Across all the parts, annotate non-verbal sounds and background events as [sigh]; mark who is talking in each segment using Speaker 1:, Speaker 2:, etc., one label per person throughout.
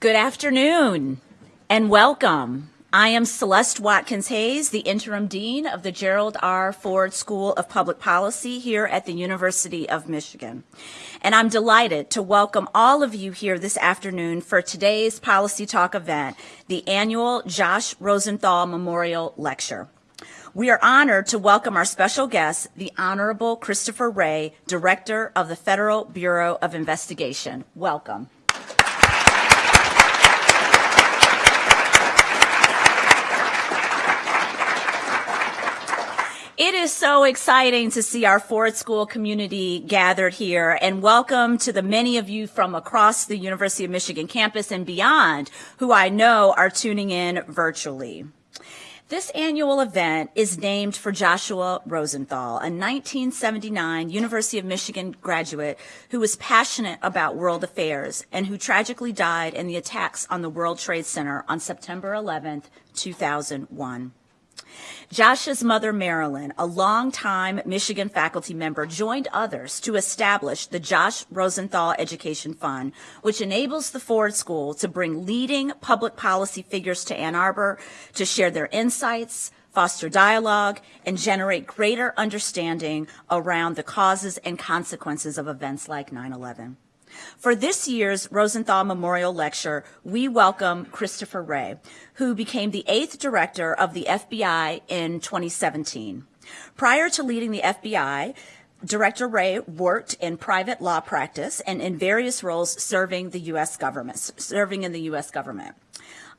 Speaker 1: Good afternoon and welcome. I am Celeste Watkins Hayes, the Interim Dean of the Gerald R. Ford School of Public Policy here at the University of Michigan. And I'm delighted to welcome all of you here this afternoon for today's Policy Talk event, the annual Josh Rosenthal Memorial Lecture. We are honored to welcome our special guest, the Honorable Christopher Wray, Director of the Federal Bureau of Investigation. Welcome. It is so exciting to see our Ford School community gathered here and welcome to the many of you from across the University of Michigan campus and beyond who I know are tuning in virtually. This annual event is named for Joshua Rosenthal, a 1979 University of Michigan graduate who was passionate about world affairs and who tragically died in the attacks on the World Trade Center on September 11, 2001. Josh's mother, Marilyn, a longtime Michigan faculty member, joined others to establish the Josh Rosenthal Education Fund, which enables the Ford School to bring leading public policy figures to Ann Arbor to share their insights, foster dialogue, and generate greater understanding around the causes and consequences of events like 9-11. For this year's Rosenthal Memorial Lecture, we welcome Christopher Wray, who became the eighth director of the FBI in 2017. Prior to leading the FBI, Director Wray worked in private law practice and in various roles serving the U.S. government, serving in the U.S. government.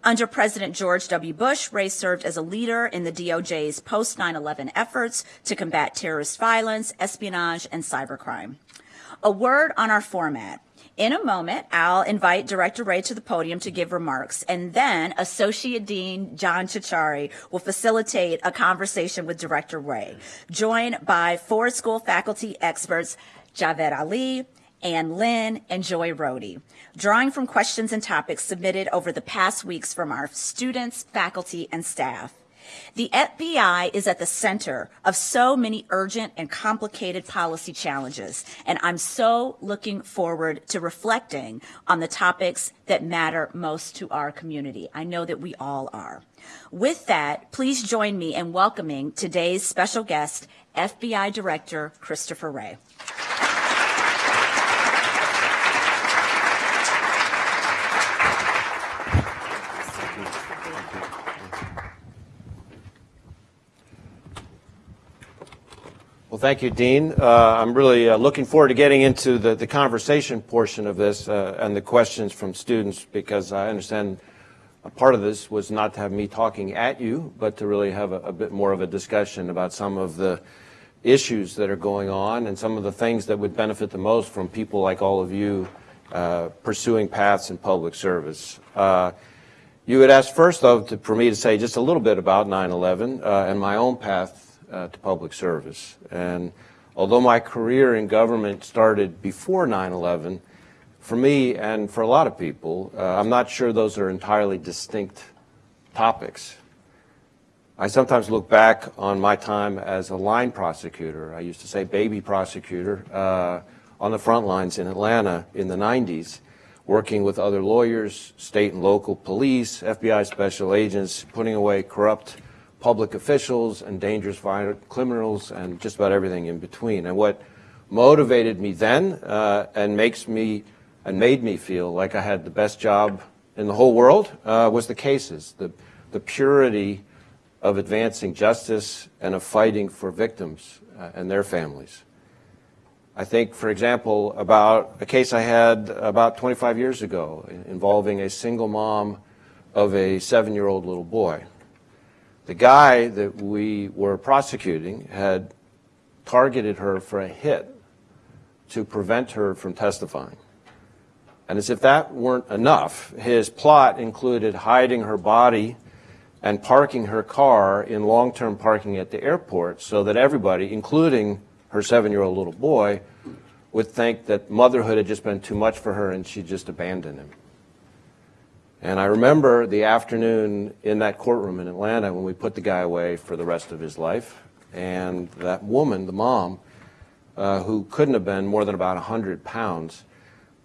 Speaker 1: Under President George W. Bush, Wray served as a leader in the DOJ's post 9-11 efforts to combat terrorist violence, espionage, and cybercrime. A word on our format. In a moment, I'll invite Director Wray to the podium to give remarks, and then Associate Dean John Ciorciari will facilitate a conversation with Director Wray, joined by Ford School faculty experts Javed Ali, Ann Lin, and Joy Rohde, drawing from questions and topics submitted over the past weeks from our students, faculty, and staff. The FBI is at the center of so many urgent and complicated policy challenges, and I'm so looking forward to reflecting on the topics that matter most to our community. I know that we all are. With that, please join me in welcoming today's special guest, FBI Director Christopher Wray.
Speaker 2: Well, thank you, Dean. Uh, I'm really uh, looking forward to getting into the, the conversation portion of this uh, and the questions from students because I understand a part of this was not to have me talking at you, but to really have a, a bit more of a discussion about some of the issues that are going on and some of the things that would benefit the most from people like all of you uh, pursuing paths in public service. Uh, you had asked first, though, to, for me to say just a little bit about 9-11 uh, and my own path uh, to public service. And although my career in government started before 9-11, for me and for a lot of people, uh, I'm not sure those are entirely distinct topics. I sometimes look back on my time as a line prosecutor. I used to say baby prosecutor uh, on the front lines in Atlanta in the 90s, working with other lawyers, state and local police, FBI special agents, putting away corrupt public officials and dangerous violent criminals and just about everything in between. And what motivated me then uh, and makes me and made me feel like I had the best job in the whole world uh, was the cases, the, the purity of advancing justice and of fighting for victims uh, and their families. I think, for example, about a case I had about 25 years ago involving a single mom of a seven-year-old little boy. The guy that we were prosecuting had targeted her for a hit to prevent her from testifying. And as if that weren't enough, his plot included hiding her body and parking her car in long-term parking at the airport so that everybody, including her seven-year-old little boy, would think that motherhood had just been too much for her and she'd just abandoned him. And I remember the afternoon in that courtroom in Atlanta when we put the guy away for the rest of his life. And that woman, the mom, uh, who couldn't have been more than about 100 pounds,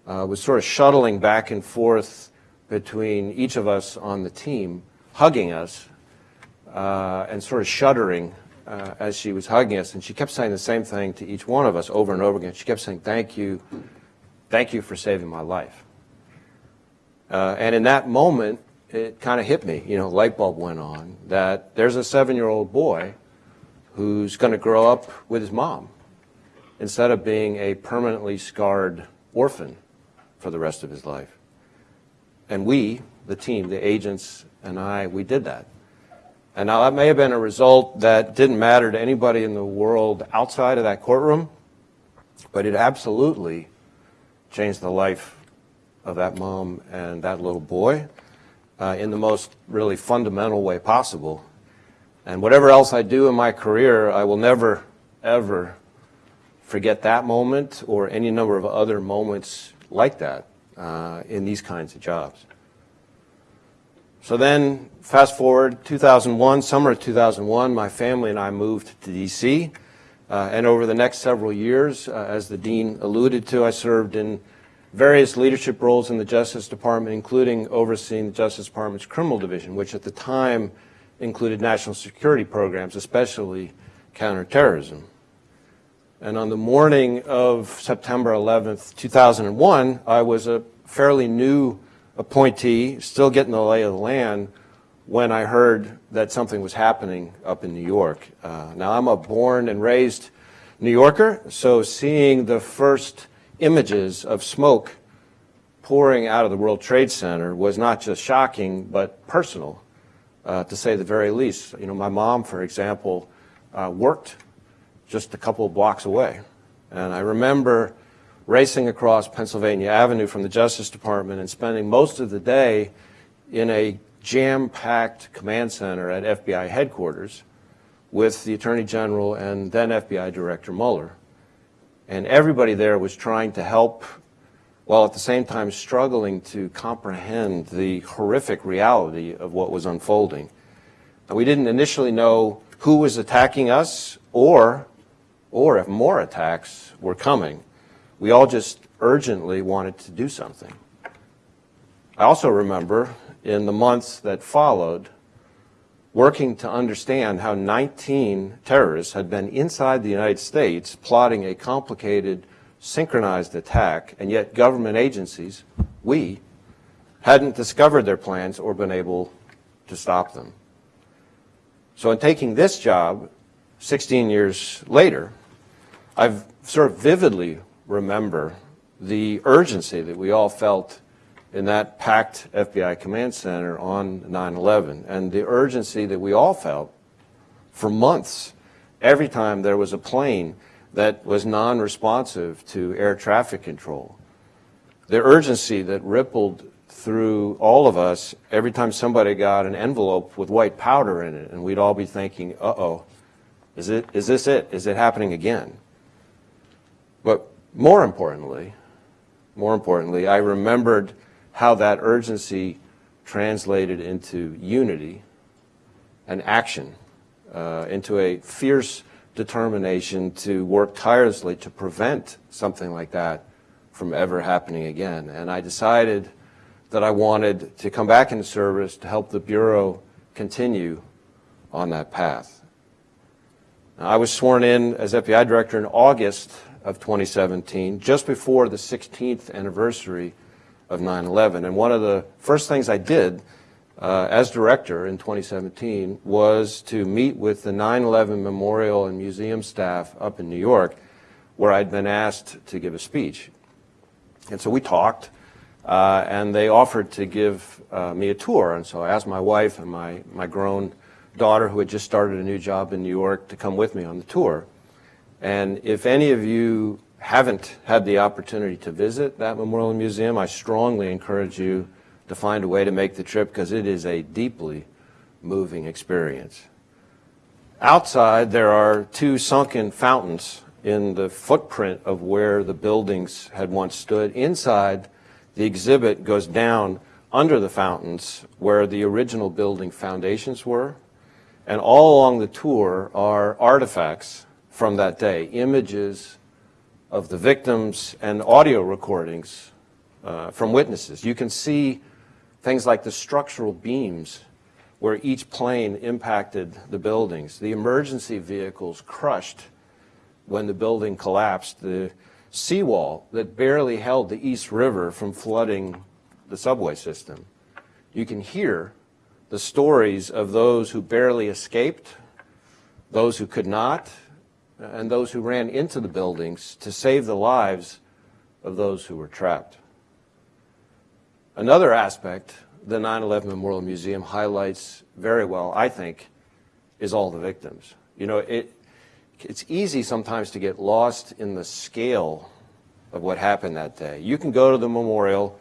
Speaker 2: uh, was sort of shuttling back and forth between each of us on the team hugging us uh, and sort of shuddering uh, as she was hugging us. And she kept saying the same thing to each one of us over and over again. She kept saying, Thank you. Thank you for saving my life. Uh, and in that moment, it kind of hit me, you know, light bulb went on, that there's a seven year old boy who's going to grow up with his mom instead of being a permanently scarred orphan for the rest of his life. And we, the team, the agents and I, we did that. And now that may have been a result that didn't matter to anybody in the world outside of that courtroom, but it absolutely changed the life of that mom and that little boy uh, in the most really fundamental way possible. And whatever else I do in my career, I will never, ever forget that moment or any number of other moments like that uh, in these kinds of jobs. So then, fast forward 2001, summer of 2001, my family and I moved to D.C. Uh, and over the next several years, uh, as the dean alluded to, I served in various leadership roles in the Justice Department, including overseeing the Justice Department's criminal division, which at the time included national security programs, especially counterterrorism. And on the morning of September 11th, 2001, I was a fairly new appointee, still getting the lay of the land, when I heard that something was happening up in New York. Uh, now, I'm a born and raised New Yorker, so seeing the first images of smoke pouring out of the World Trade Center was not just shocking, but personal, uh, to say the very least. You know, my mom, for example, uh, worked just a couple of blocks away. And I remember racing across Pennsylvania Avenue from the Justice Department and spending most of the day in a jam-packed command center at FBI headquarters with the Attorney General and then FBI Director Mueller. And everybody there was trying to help while at the same time struggling to comprehend the horrific reality of what was unfolding. We didn't initially know who was attacking us or or if more attacks were coming. We all just urgently wanted to do something. I also remember in the months that followed working to understand how 19 terrorists had been inside the United States plotting a complicated, synchronized attack, and yet government agencies, we, hadn't discovered their plans or been able to stop them. So in taking this job 16 years later, I've sort of vividly remember the urgency that we all felt in that packed FBI command center on 9-11 and the urgency that we all felt for months every time there was a plane that was non-responsive to air traffic control. The urgency that rippled through all of us every time somebody got an envelope with white powder in it and we'd all be thinking, uh-oh, is, it, is this it? Is it happening again? But more importantly, more importantly, I remembered how that urgency translated into unity and action, uh, into a fierce determination to work tirelessly to prevent something like that from ever happening again. And I decided that I wanted to come back into service to help the Bureau continue on that path. Now, I was sworn in as FBI Director in August of 2017, just before the 16th anniversary of 9-11. And one of the first things I did uh, as director in 2017 was to meet with the 9-11 Memorial and Museum staff up in New York, where I'd been asked to give a speech. And so we talked, uh, and they offered to give uh, me a tour. And so I asked my wife and my, my grown daughter, who had just started a new job in New York, to come with me on the tour. And if any of you haven't had the opportunity to visit that Memorial Museum, I strongly encourage you to find a way to make the trip because it is a deeply moving experience. Outside, there are two sunken fountains in the footprint of where the buildings had once stood. Inside, the exhibit goes down under the fountains where the original building foundations were. And all along the tour are artifacts from that day, images of the victims and audio recordings uh, from witnesses. You can see Things like the structural beams where each plane impacted the buildings, the emergency vehicles crushed when the building collapsed, the seawall that barely held the East River from flooding the subway system. You can hear the stories of those who barely escaped, those who could not, and those who ran into the buildings to save the lives of those who were trapped. Another aspect the 9-11 Memorial Museum highlights very well, I think, is all the victims. You know, it, it's easy sometimes to get lost in the scale of what happened that day. You can go to the memorial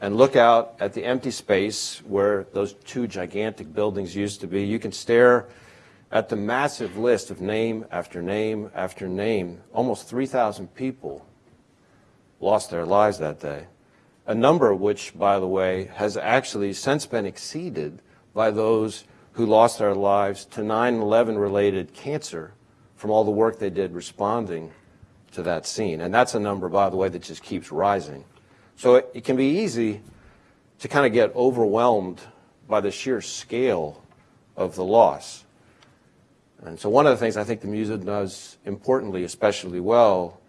Speaker 2: and look out at the empty space where those two gigantic buildings used to be. You can stare at the massive list of name after name after name. Almost 3,000 people lost their lives that day a number which, by the way, has actually since been exceeded by those who lost their lives to 9-11 related cancer from all the work they did responding to that scene. And that's a number, by the way, that just keeps rising. So it, it can be easy to kind of get overwhelmed by the sheer scale of the loss. And so one of the things I think the museum does importantly, especially well,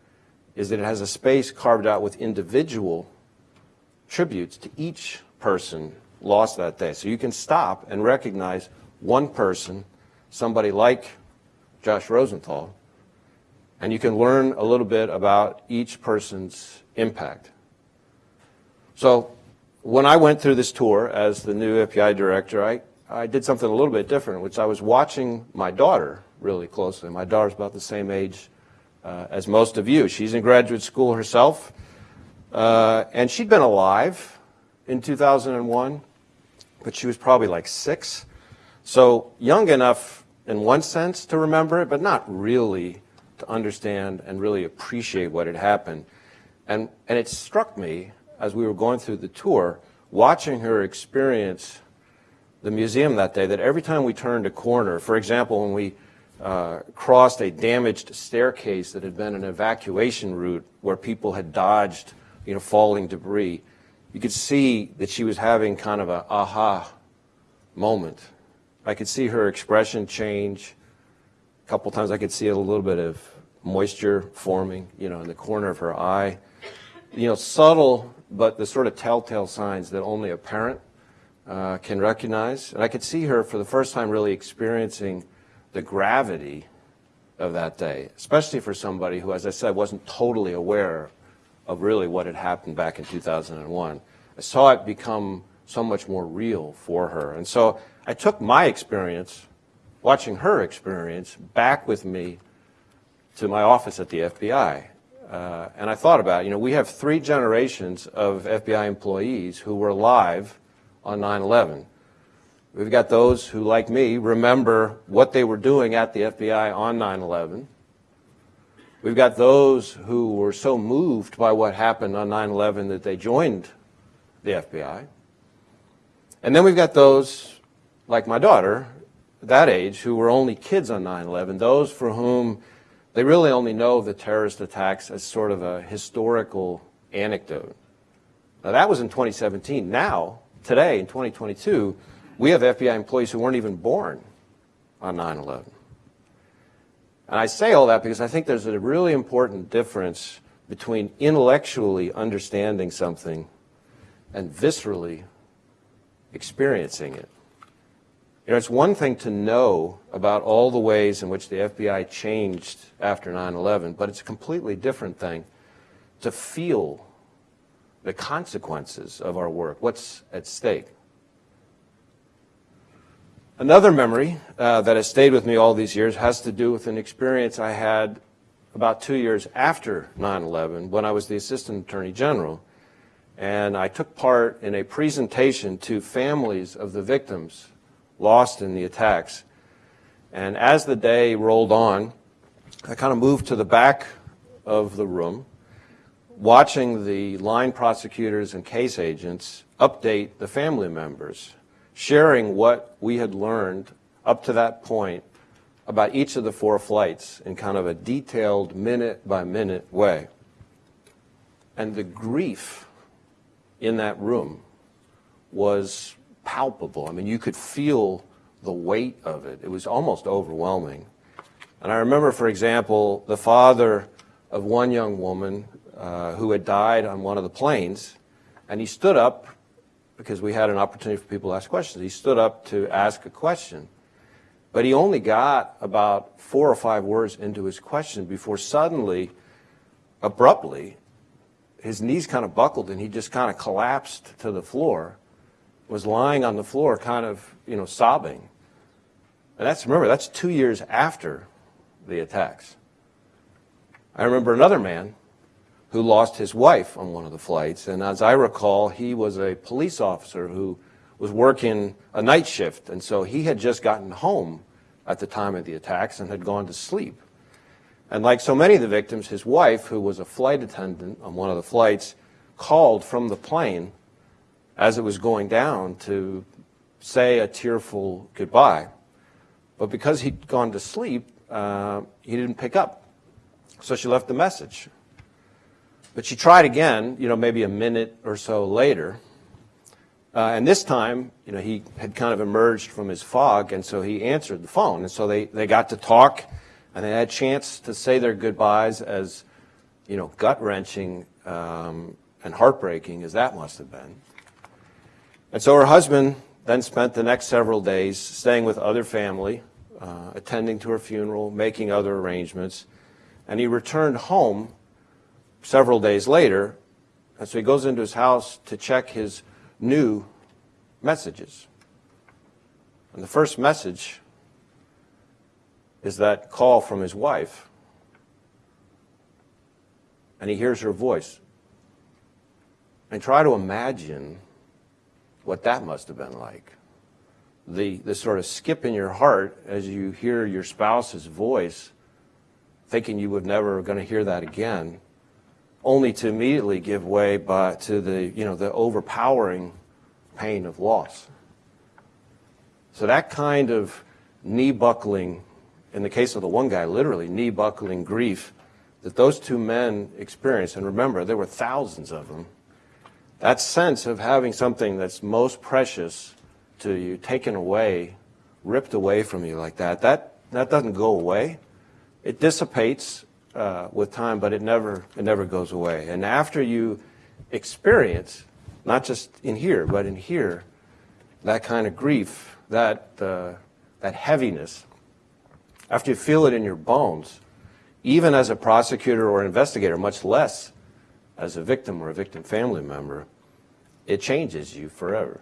Speaker 2: is that it has a space carved out with individual tributes to each person lost that day. So you can stop and recognize one person, somebody like Josh Rosenthal, and you can learn a little bit about each person's impact. So when I went through this tour as the new FBI director, I, I did something a little bit different, which I was watching my daughter really closely. My daughter's about the same age uh, as most of you. She's in graduate school herself. Uh, and she'd been alive in 2001, but she was probably like six. So young enough in one sense to remember it, but not really to understand and really appreciate what had happened. And, and it struck me as we were going through the tour, watching her experience the museum that day, that every time we turned a corner, for example, when we uh, crossed a damaged staircase that had been an evacuation route where people had dodged you know, falling debris. You could see that she was having kind of a aha moment. I could see her expression change. A couple times I could see a little bit of moisture forming, you know, in the corner of her eye. You know, subtle, but the sort of telltale signs that only a parent uh, can recognize. And I could see her for the first time really experiencing the gravity of that day, especially for somebody who, as I said, wasn't totally aware of really what had happened back in 2001. I saw it become so much more real for her. And so I took my experience, watching her experience, back with me to my office at the FBI. Uh, and I thought about, you know, we have three generations of FBI employees who were alive on 9-11. We've got those who, like me, remember what they were doing at the FBI on 9-11. We've got those who were so moved by what happened on 9-11 that they joined the FBI. And then we've got those, like my daughter, that age, who were only kids on 9-11, those for whom they really only know the terrorist attacks as sort of a historical anecdote. Now that was in 2017. Now, today, in 2022, we have FBI employees who weren't even born on 9-11. And I say all that because I think there's a really important difference between intellectually understanding something and viscerally experiencing it. You know, it's one thing to know about all the ways in which the FBI changed after 9-11, but it's a completely different thing to feel the consequences of our work, what's at stake. Another memory uh, that has stayed with me all these years has to do with an experience I had about two years after 9-11 when I was the Assistant Attorney General. And I took part in a presentation to families of the victims lost in the attacks. And as the day rolled on, I kind of moved to the back of the room, watching the line prosecutors and case agents update the family members sharing what we had learned up to that point about each of the four flights in kind of a detailed minute by minute way. And the grief in that room was palpable. I mean, you could feel the weight of it. It was almost overwhelming. And I remember, for example, the father of one young woman uh, who had died on one of the planes, and he stood up because we had an opportunity for people to ask questions. He stood up to ask a question. But he only got about four or five words into his question before suddenly, abruptly, his knees kind of buckled and he just kind of collapsed to the floor, was lying on the floor, kind of, you know, sobbing. And that's, remember, that's two years after the attacks. I remember another man who lost his wife on one of the flights, and as I recall, he was a police officer who was working a night shift, and so he had just gotten home at the time of the attacks and had gone to sleep. And like so many of the victims, his wife, who was a flight attendant on one of the flights, called from the plane as it was going down to say a tearful goodbye. But because he'd gone to sleep, uh, he didn't pick up. So she left a message. But she tried again, you know, maybe a minute or so later, uh, and this time, you know, he had kind of emerged from his fog, and so he answered the phone. And so they, they got to talk, and they had a chance to say their goodbyes as, you know, gut-wrenching um, and heartbreaking as that must have been. And so her husband then spent the next several days staying with other family, uh, attending to her funeral, making other arrangements, and he returned home several days later, and so he goes into his house to check his new messages. And the first message is that call from his wife. And he hears her voice. And try to imagine what that must have been like. The, the sort of skip in your heart as you hear your spouse's voice, thinking you would never going to hear that again, only to immediately give way by, to the, you know, the overpowering pain of loss. So that kind of knee buckling, in the case of the one guy, literally knee buckling grief that those two men experienced, and remember, there were thousands of them, that sense of having something that's most precious to you taken away, ripped away from you like that, that, that doesn't go away. It dissipates uh, with time, but it never, it never goes away. And after you experience not just in here, but in here, that kind of grief, that, uh, that heaviness, after you feel it in your bones, even as a prosecutor or investigator, much less as a victim or a victim family member, it changes you forever.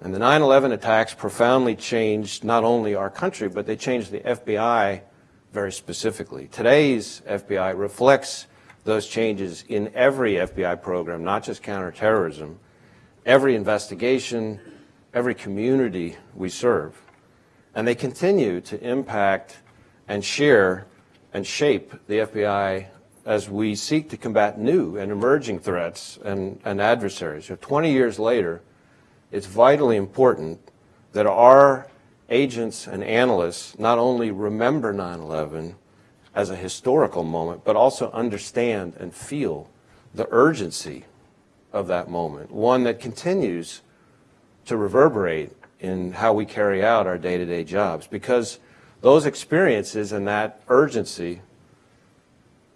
Speaker 2: And the 9-11 attacks profoundly changed not only our country, but they changed the FBI very specifically. Today's FBI reflects those changes in every FBI program, not just counterterrorism, every investigation, every community we serve. And they continue to impact and share and shape the FBI as we seek to combat new and emerging threats and, and adversaries. So 20 years later, it's vitally important that our agents and analysts not only remember 9-11, as a historical moment, but also understand and feel the urgency of that moment, one that continues to reverberate in how we carry out our day-to-day -day jobs because those experiences and that urgency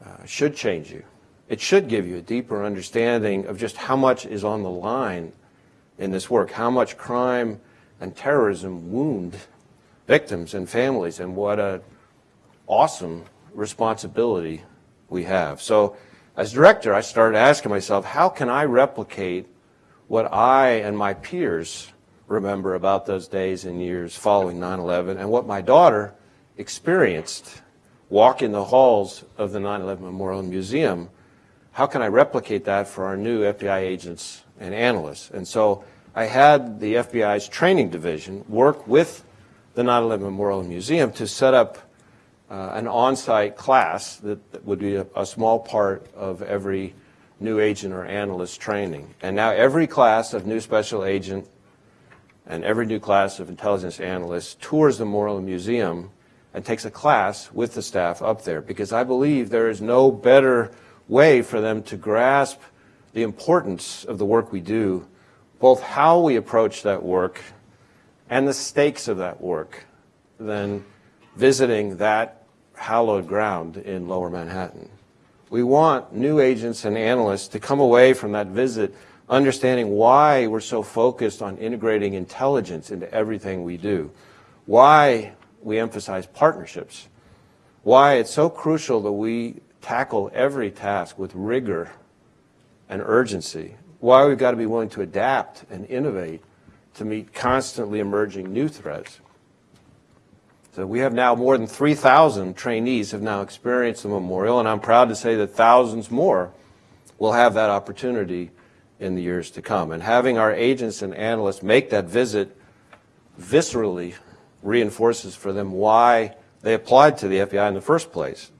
Speaker 2: uh, should change you. It should give you a deeper understanding of just how much is on the line in this work, how much crime and terrorism wound victims and families, and what a awesome responsibility we have. So as director, I started asking myself, how can I replicate what I and my peers remember about those days and years following 9-11 and what my daughter experienced walking the halls of the 9-11 Memorial Museum, how can I replicate that for our new FBI agents and analysts? And so I had the FBI's training division work with the 9-11 Memorial Museum to set up uh, an on-site class that, would be a, a, small part of every new agent or analyst training. And now every class of new special agent and every new class of intelligence analyst tours the Memorial Museum and takes a class with the staff up there because I believe there is no better way for them to grasp the importance of the work we do both how we approach that work and the stakes of that work than visiting that hallowed ground in lower Manhattan. We want new agents and analysts to come away from that visit understanding why we're so focused on integrating intelligence into everything we do, why we emphasize partnerships, why it's so crucial that we tackle every task with rigor and urgency, why we've got to be willing to adapt and innovate to meet constantly emerging new threats. So we have now more than 3,000 trainees have now experienced the memorial, and I'm proud to say that thousands more will have that opportunity in the years to come. And having our agents and analysts make that visit viscerally reinforces for them why they applied to the FBI in the first place.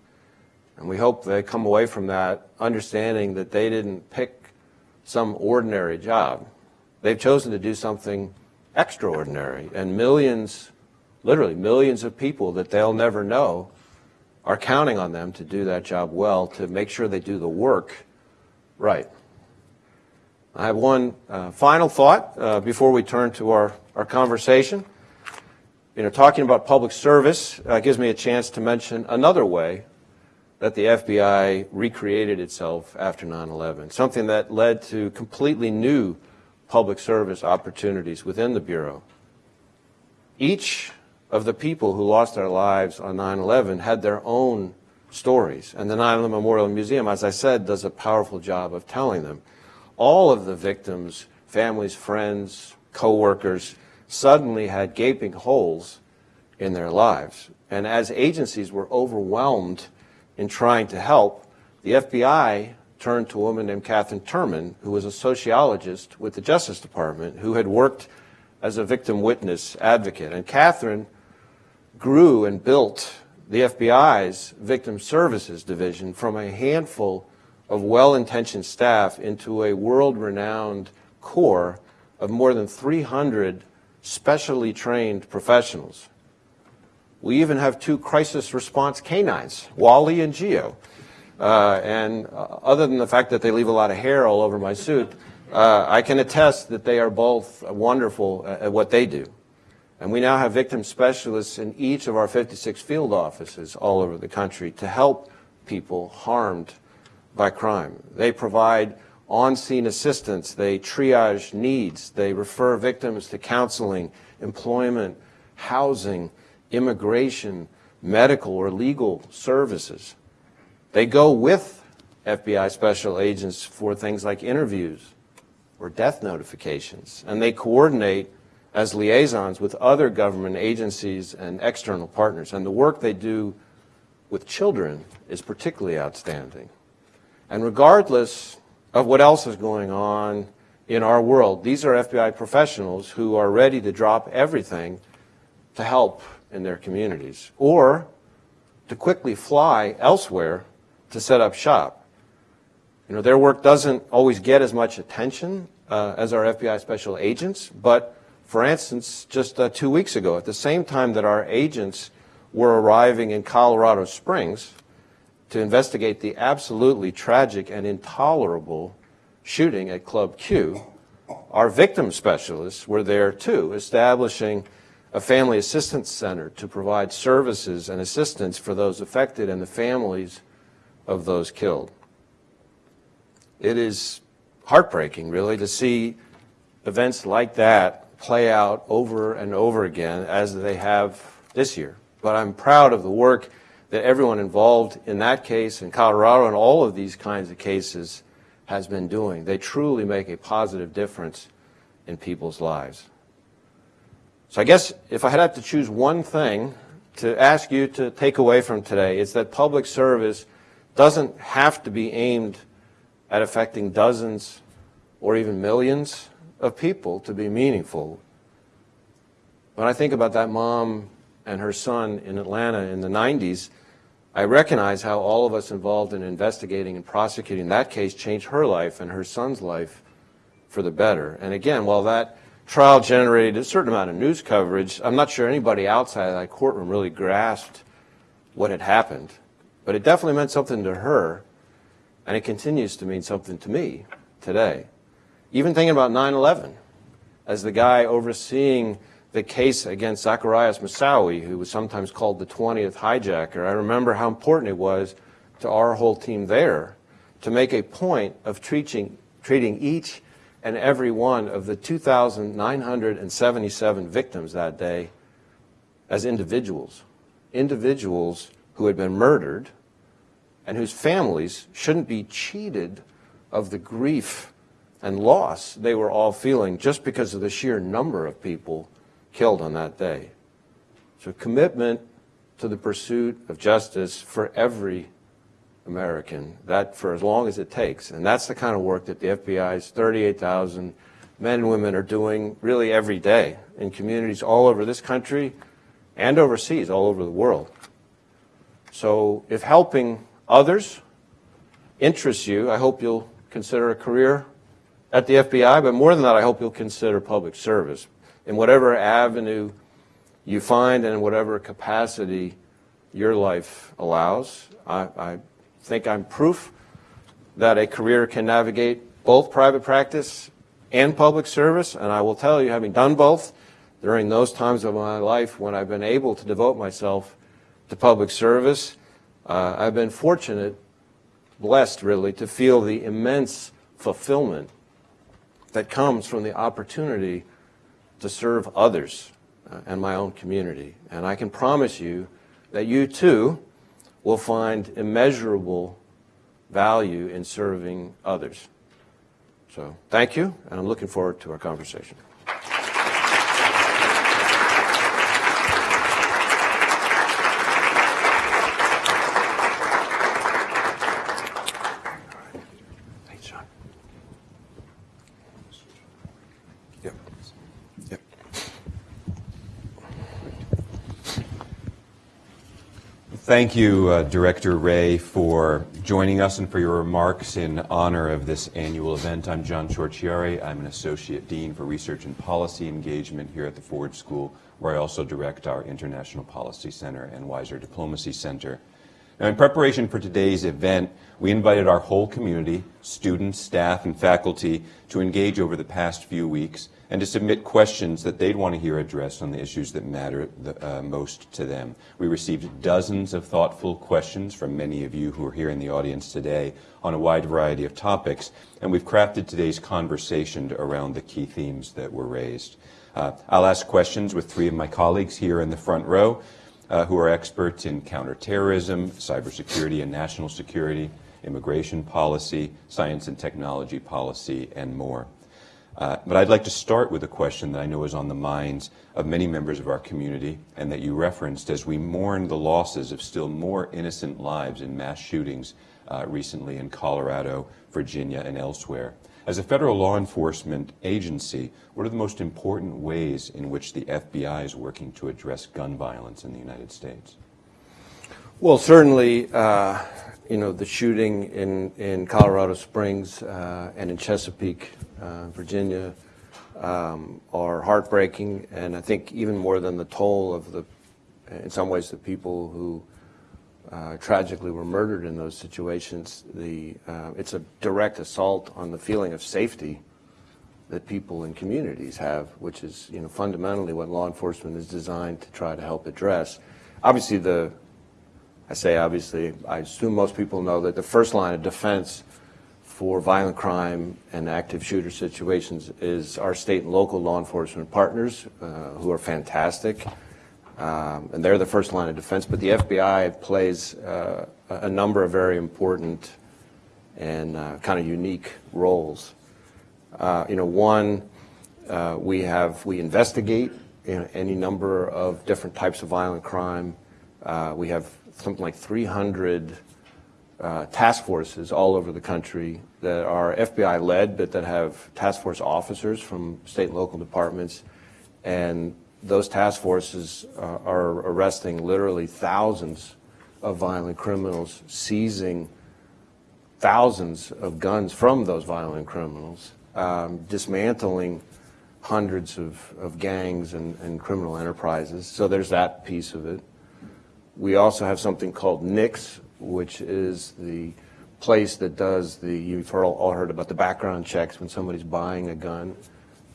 Speaker 2: And we hope they come away from that understanding that they didn't pick some ordinary job. They've chosen to do something extraordinary. And millions, literally millions of people that they'll never know are counting on them to do that job well, to make sure they do the work right. I have one uh, final thought uh, before we turn to our, our conversation. You know, talking about public service uh, gives me a chance to mention another way that the FBI recreated itself after 9-11, something that led to completely new public service opportunities within the Bureau. Each of the people who lost their lives on 9-11 had their own stories, and the 9-11 Memorial Museum, as I said, does a powerful job of telling them all of the victims, families, friends, co-workers, suddenly had gaping holes in their lives. And as agencies were overwhelmed in trying to help, the FBI turned to a woman named Kathryn Turman, who was a sociologist with the Justice Department, who had worked as a victim witness advocate. And Kathryn grew and built the FBI's Victim Services Division from a handful of well-intentioned staff into a world-renowned corps of more than 300 specially trained professionals. We even have two crisis response canines, Wally and Geo. Uh, and uh, other than the fact that they leave a lot of hair all over my suit, uh, I can attest that they are both wonderful at what they do. And we now have victim specialists in each of our 56 field offices all over the country to help people harmed by crime. They provide on-scene assistance. They triage needs. They refer victims to counseling, employment, housing, immigration, medical or legal services. They go with FBI special agents for things like interviews or death notifications, and they coordinate as liaisons with other government agencies and external partners. And the work they do with children is particularly outstanding. And regardless of what else is going on in our world, these are FBI professionals who are ready to drop everything to help in their communities or to quickly fly elsewhere to set up shop. You know, their work doesn't always get as much attention uh, as our FBI special agents, but for instance, just uh, two weeks ago, at the same time that our agents were arriving in Colorado Springs, to investigate the absolutely tragic and intolerable shooting at Club Q, our victim specialists were there too, establishing a family assistance center to provide services and assistance for those affected and the families of those killed. It is heartbreaking, really, to see events like that play out over and over again as they have this year. But I'm proud of the work that everyone involved in that case in Colorado and all of these kinds of cases has been doing. They truly make a positive difference in people's lives. So I guess if I had to choose one thing to ask you to take away from today, it's that public service doesn't have to be aimed at affecting dozens or even millions of people to be meaningful. When I think about that mom and her son in Atlanta in the 90s, I recognize how all of us involved in investigating and prosecuting that case changed her life and her son's life for the better. And again, while that trial generated a certain amount of news coverage, I'm not sure anybody outside that courtroom really grasped what had happened. But it definitely meant something to her, and it continues to mean something to me today. Even thinking about 9-11, as the guy overseeing the case against Zacarias Moussaoui, who was sometimes called the 20th hijacker, I remember how important it was to our whole team there to make a point of treating, treating each and every one of the 2,977 victims that day as individuals. Individuals who had been murdered and whose families shouldn't be cheated of the grief and loss they were all feeling just because of the sheer number of people killed on that day. So commitment to the pursuit of justice for every American, that for as long as it takes. And that's the kind of work that the FBI's 38,000 men and women are doing really every day in communities all over this country and overseas, all over the world. So if helping others interests you, I hope you'll consider a career at the FBI, but more than that, I hope you'll consider public service in whatever avenue you find and in whatever capacity your life allows. I, I think I'm proof that a career can navigate both private practice and public service, and I will tell you, having done both during those times of my life when I've been able to devote myself to public service, uh, I've been fortunate, blessed really, to feel the immense fulfillment that comes from the opportunity to serve others uh, and my own community. And I can promise you that you too will find immeasurable value in serving others. So thank you, and I'm looking forward to our conversation.
Speaker 3: Thank you, uh, Director Wray, for joining us and for your remarks in honor of this annual event. I'm John Ciorciari. I'm an Associate Dean for Research and Policy Engagement here at the Ford School, where I also direct our International Policy Center and Weiser Diplomacy Center. Now, in preparation for today's event, we invited our whole community, students, staff, and faculty, to engage over the past few weeks and to submit questions that they'd want to hear addressed on the issues that matter the, uh, most to them. We received dozens of thoughtful questions from many of you who are here in the audience today on a wide variety of topics, and we've crafted today's conversation around the key themes that were raised. Uh, I'll ask questions with three of my colleagues here in the front row uh, who are experts in counterterrorism, cybersecurity and national security, immigration policy, science and technology policy, and more. Uh, but I'd like to start with a question that I know is on the minds of many members of our community and that you referenced as we mourn the losses of still more innocent lives in mass shootings uh, recently in Colorado, Virginia, and elsewhere. As a federal law enforcement agency, what are the most important ways in which the FBI is working to address gun violence in the United States?
Speaker 2: Well, certainly, uh, you know, the shooting in, in Colorado Springs uh, and in Chesapeake uh, Virginia um, are heartbreaking, and I think even more than the toll of the, in some ways, the people who uh, tragically were murdered in those situations, the, uh, it's a direct assault on the feeling of safety that people in communities have, which is you know, fundamentally what law enforcement is designed to try to help address. Obviously, the, I say obviously, I assume most people know that the first line of defense for violent crime and active shooter situations is our state and local law enforcement partners uh, who are fantastic. Um, and they're the first line of defense, but the FBI plays uh, a number of very important and uh, kind of unique roles. Uh, you know, one, uh, we have, we investigate you know, any number of different types of violent crime. Uh, we have something like 300 uh, task forces all over the country that are FBI led, but that have task force officers from state and local departments. And those task forces uh, are arresting literally thousands of violent criminals, seizing thousands of guns from those violent criminals, um, dismantling hundreds of, of gangs and, and criminal enterprises. So there's that piece of it. We also have something called NICS, which is the place that does the, you've heard, all heard about the background checks when somebody's buying a gun.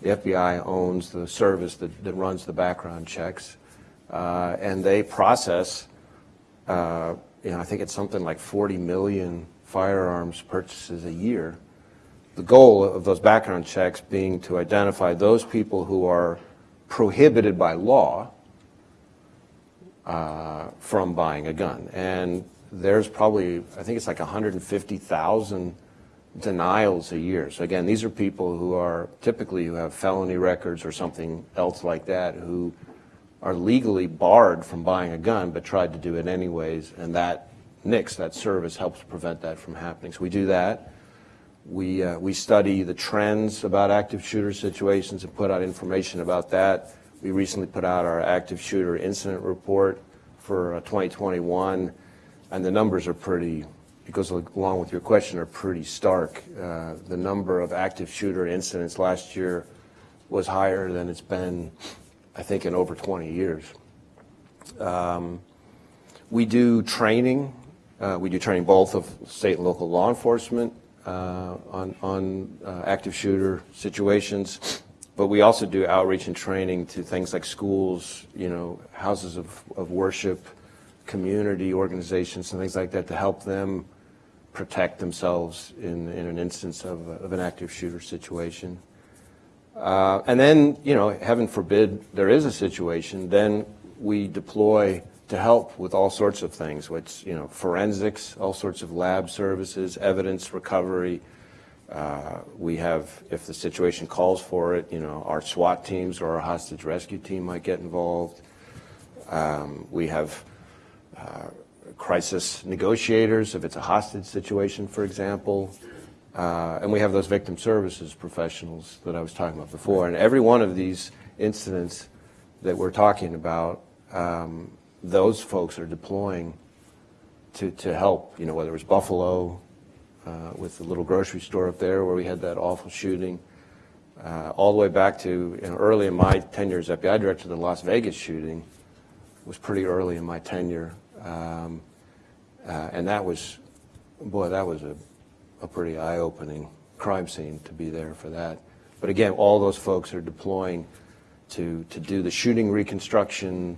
Speaker 2: The FBI owns the service that, that runs the background checks, uh, and they process, uh, you know, I think it's something like 40 million firearms purchases a year. The goal of those background checks being to identify those people who are prohibited by law uh, from buying a gun. And there's probably, I think it's like 150,000 denials a year. So again, these are people who are typically who have felony records or something else like that who are legally barred from buying a gun but tried to do it anyways. And that NICS, that service, helps prevent that from happening. So we do that. We, uh, we study the trends about active shooter situations and put out information about that. We recently put out our active shooter incident report for uh, 2021, and the numbers are pretty, goes along with your question, are pretty stark. Uh, the number of active shooter incidents last year was higher than it's been, I think, in over 20 years. Um, we do training. Uh, we do training both of state and local law enforcement uh, on, on uh, active shooter situations. But we also do outreach and training to things like schools, you know, houses of, of worship, community organizations and things like that to help them protect themselves in, in an instance of, of an active shooter situation. Uh, and then, you know, heaven forbid there is a situation, then we deploy to help with all sorts of things, which, you know, forensics, all sorts of lab services, evidence recovery, uh, we have, if the situation calls for it, you know, our SWAT teams or our hostage rescue team might get involved. Um, we have uh, crisis negotiators if it's a hostage situation, for example. Uh, and we have those victim services professionals that I was talking about before. And every one of these incidents that we're talking about, um, those folks are deploying to, to help, you know, whether it was Buffalo, uh, with the little grocery store up there where we had that awful shooting, uh, all the way back to you know, early in my tenure as FBI director, the Las Vegas shooting was pretty early in my tenure. Um, uh, and that was, boy, that was a, a pretty eye-opening crime scene to be there for that. But again, all those folks are deploying to, to do the shooting reconstruction,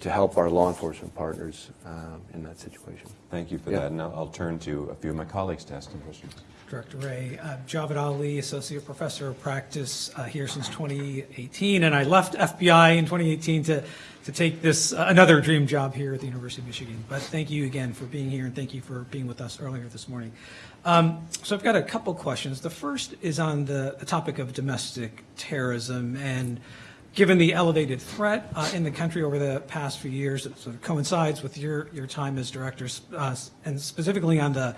Speaker 2: to help our law enforcement partners um, in that situation.
Speaker 3: Thank you for
Speaker 2: Yeah.
Speaker 3: that. And I'll I'll turn to a few of my colleagues to ask some questions.
Speaker 4: Director Wray. Uh, Javed Ali, Associate Professor of Practice uh, here since 2018, and I left FBI in 2018 to, to take this, uh, another dream job here at the University of Michigan. But thank you again for being here, and thank you for being with us earlier this morning. Um, So I've got a couple questions. The first is on the the topic of domestic terrorism, and given the elevated threat uh, in the country over the past few years, it sort of coincides with your, your time as director, uh, and specifically on the uh,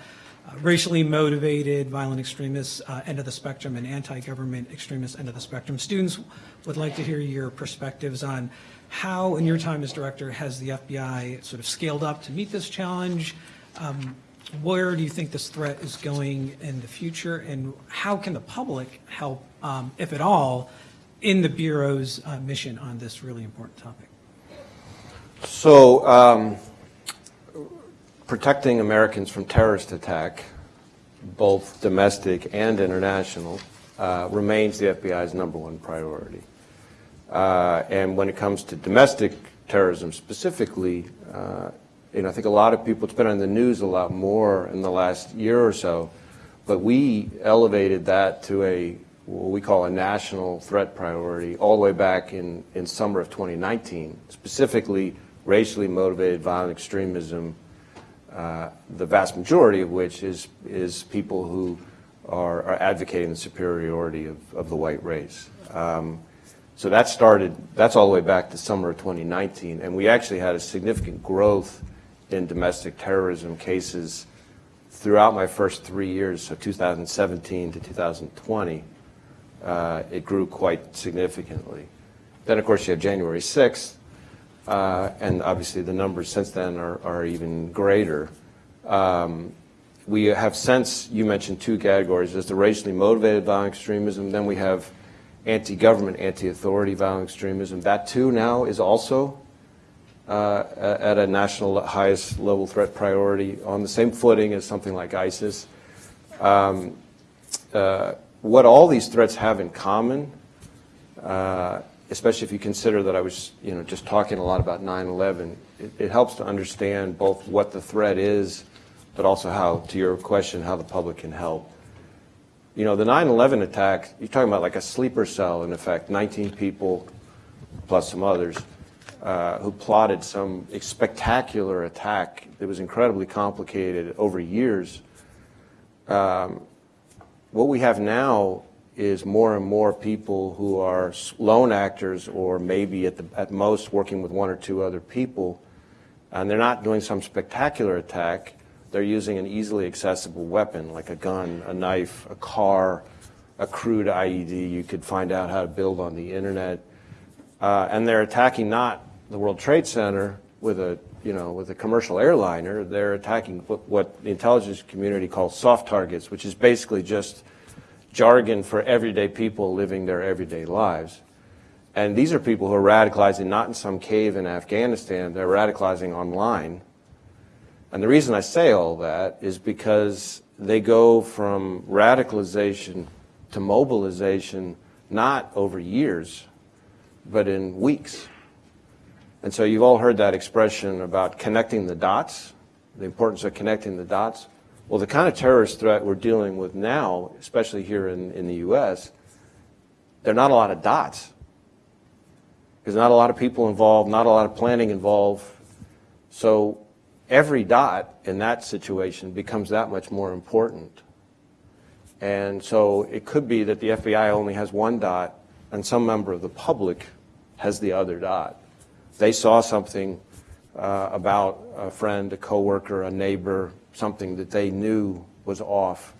Speaker 4: racially motivated violent extremists uh, end of the spectrum and anti-government extremists end of the spectrum. Students would like to hear your perspectives on how, in your time as director, has the FBI sort of scaled up to meet this challenge? Um, Where do you think this threat is going in the future? And how can the public help, um, if at all, in the Bureau's uh, mission on this really important topic?
Speaker 2: So, um, protecting Americans from terrorist attack, both domestic and international, uh, remains the FBI's number one priority. Uh, and when it comes to domestic terrorism specifically, uh, you know, I think a lot of people, it's been on the news a lot more in the last year or so, but we elevated that to a, what we call a national threat priority all the way back in, in summer of 2019, specifically racially motivated violent extremism, uh, the vast majority of which is, is people who are, are advocating the superiority of, of the white race. Um, so that started, that's all the way back to summer of 2019, and we actually had a significant growth in domestic terrorism cases throughout my first three years, so 2017 to 2020. Uh, it grew quite significantly. Then, of course, you have January 6th, uh, and obviously the numbers since then are, are even greater. Um, we have since, you mentioned two categories. There's the racially motivated violent extremism, then we have anti-government, anti-authority violent extremism. That too now is also uh, at a national highest level threat priority on the same footing as something like ISIS. Um, uh, what all these threats have in common uh, especially if you consider that I was, you know, just talking a lot about 9/11. It, it helps to understand both what the threat is, but also how, to your question, how the public can help. You know, the 9/11 attack, you're talking about like a sleeper cell, in effect, 19 people plus some others uh, who plotted some spectacular attack that was incredibly complicated over years. Um, what we have now is more and more people who are lone actors or maybe at, the, at most working with one or two other people, and they're not doing some spectacular attack. They're using an easily accessible weapon like a gun, a knife, a car, a crude IED you could find out how to build on the internet. Uh, and they're attacking not the World Trade Center with a you know with a commercial airliner. They're attacking what, what the intelligence community calls soft targets, which is basically just jargon for everyday people living their everyday lives. And these are people who are radicalizing not in some cave in Afghanistan, they're radicalizing online. And the reason I say all that is because they go from radicalization to mobilization not over years, but in weeks. And so you've all heard that expression about connecting the dots, the importance of connecting the dots. Well, the kind of terrorist threat we're dealing with now, especially here in, in the U.S., there are not a lot of dots. There's not a lot of people involved, not a lot of planning involved. So every dot in that situation becomes that much more important. And so it could be that the FBI only has one dot and some member of the public has the other dot. They saw something uh, about a friend, a coworker, a neighbor, something that they knew was off.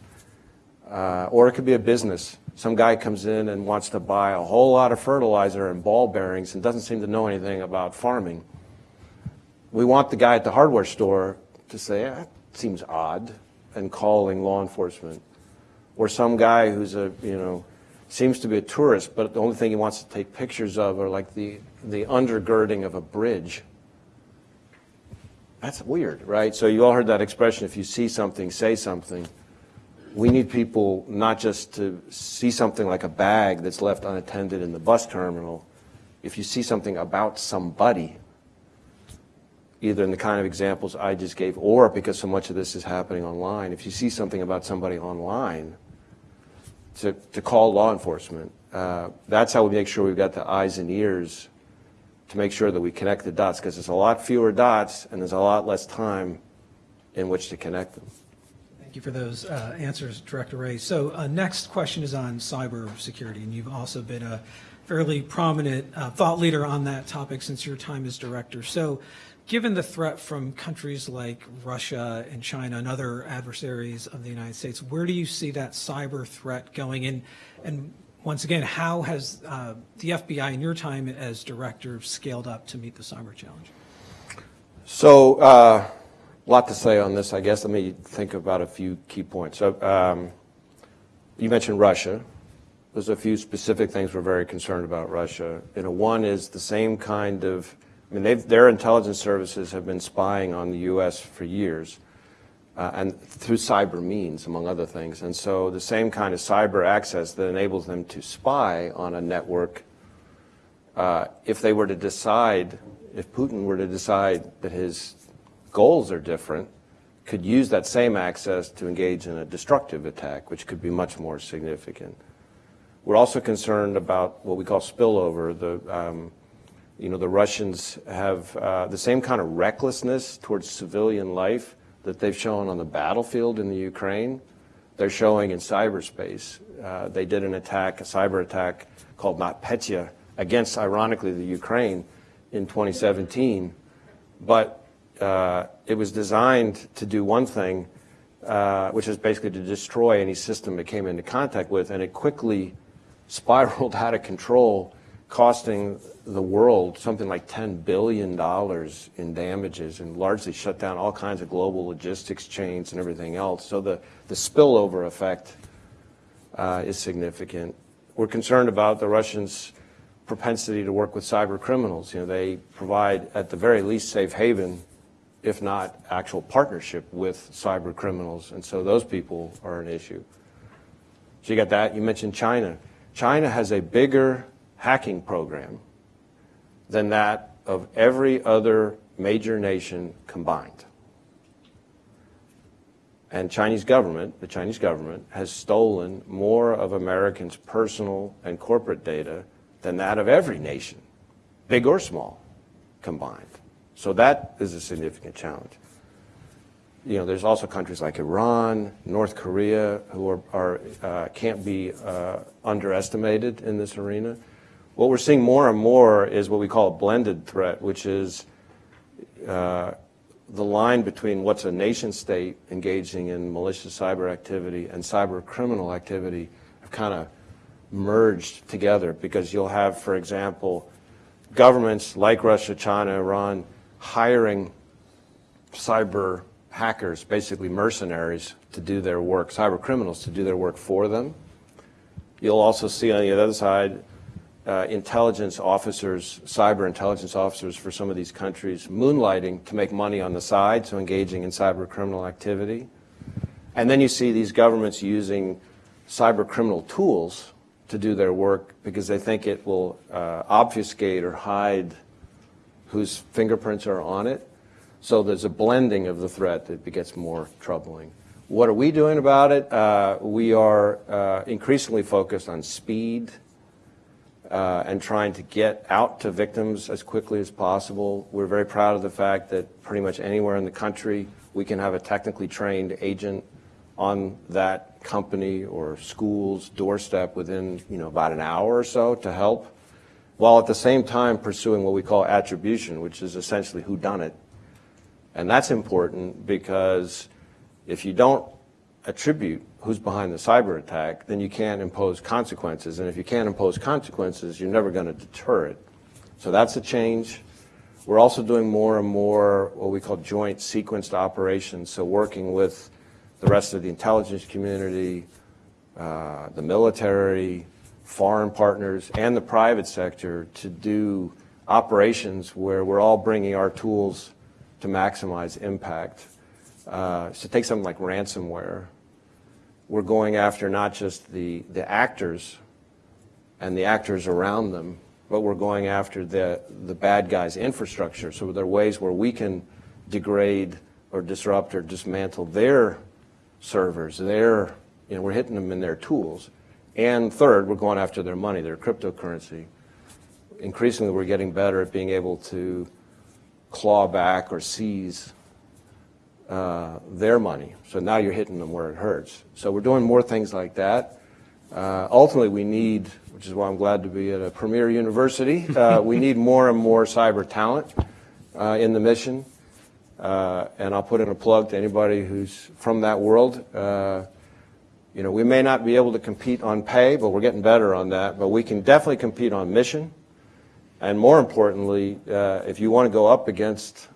Speaker 2: Uh, or it could be a business. Some guy comes in and wants to buy a whole lot of fertilizer and ball bearings and doesn't seem to know anything about farming. We want the guy at the hardware store to say, eh, that seems odd, and calling law enforcement. Or some guy who's a, you know, seems to be a tourist, but the only thing he wants to take pictures of are like the, the undergirding of a bridge. That's weird, right? So you all heard that expression, if you see something, say something. We need people not just to see something like a bag that's left unattended in the bus terminal. If you see something about somebody, either in the kind of examples I just gave or because so much of this is happening online, if you see something about somebody online, to, to call law enforcement. Uh, that's how we make sure we've got the eyes and ears to make sure that we connect the dots because there's a lot fewer dots and there's a lot less time in which to connect them.
Speaker 4: Thank you for those uh, answers, Director Wray. So uh, next question is on cybersecurity, and you've also been a fairly prominent uh, thought leader on that topic since your time as director. So given the threat from countries like Russia and China and other adversaries of the United States, where do you see that cyber threat going? And, and once again, how has uh, the FBI in your time as director scaled up to meet the cyber challenge?
Speaker 2: So, uh, a lot to say on this, I guess. Let me think about a few key points. So, um, you mentioned Russia. There's a few specific things we're very concerned about Russia. You know, one is the same kind of I mean, their intelligence services have been spying on the U.S. for years, uh, and through cyber means, among other things. And so the same kind of cyber access that enables them to spy on a network, uh, if they were to decide, if Putin were to decide that his goals are different, could use that same access to engage in a destructive attack, which could be much more significant. We're also concerned about what we call spillover, the um, you know, the Russians have uh, the same kind of recklessness towards civilian life that they've shown on the battlefield in the Ukraine. They're showing in cyberspace. Uh, they did an attack, a cyber attack called NotPetya against, ironically, the Ukraine in 2017. But uh, it was designed to do one thing, uh, which is basically to destroy any system it came into contact with, and it quickly [laughs] spiraled out of control costing the world something like $10 billion in damages and largely shut down all kinds of global logistics chains and everything else. So the, the spillover effect uh, is significant. We're concerned about the Russians' propensity to work with cyber criminals. You know, they provide, at the very least, safe haven, if not actual partnership with cyber criminals. And so those people are an issue. So you got that. You mentioned China. China has a bigger hacking program than that of every other major nation combined. And Chinese government, the Chinese government, has stolen more of Americans' personal and corporate data than that of every nation, big or small, combined. So that is a significant challenge. You know, there's also countries like Iran, North Korea, who are, are uh, can't be uh, underestimated in this arena. What we're seeing more and more is what we call a blended threat, which is uh, the line between what's a nation state engaging in malicious cyber activity and cyber criminal activity have kind of merged together because you'll have, for example, governments like Russia, China, Iran hiring cyber hackers, basically mercenaries, to do their work, cyber criminals to do their work for them. You'll also see on the other side uh, intelligence officers, cyber intelligence officers for some of these countries moonlighting to make money on the side, so engaging in cyber criminal activity. And then you see these governments using cyber criminal tools to do their work because they think it will uh, obfuscate or hide whose fingerprints are on it. So there's a blending of the threat that gets more troubling. What are we doing about it? Uh, we are uh, increasingly focused on speed uh, and trying to get out to victims as quickly as possible. We're very proud of the fact that pretty much anywhere in the country we can have a technically trained agent on that company or school's doorstep within you know about an hour or so to help, while at the same time pursuing what we call attribution, which is essentially who done it. And that's important because if you don't attribute who's behind the cyber attack, then you can't impose consequences. And if you can't impose consequences, you're never going to deter it. So that's a change. We're also doing more and more what we call joint sequenced operations, so working with the rest of the intelligence community, uh, the military, foreign partners, and the private sector to do operations where we're all bringing our tools to maximize impact. Uh, so take something like ransomware we're going after not just the, the actors and the actors around them, but we're going after the, the bad guys' infrastructure. So there are ways where we can degrade or disrupt or dismantle their servers, their, you know, we're hitting them in their tools. And third, we're going after their money, their cryptocurrency. Increasingly, we're getting better at being able to claw back or seize uh, their money. So now you're hitting them where it hurts. So we're doing more things like that. Uh, ultimately, we need, which is why I'm glad to be at a premier university, uh, [laughs] we need more and more cyber talent uh, in the mission. Uh, and I'll put in a plug to anybody who's from that world. Uh, you know, we may not be able to compete on pay, but we're getting better on that. But we can definitely compete on mission. And more importantly, if you want to go up against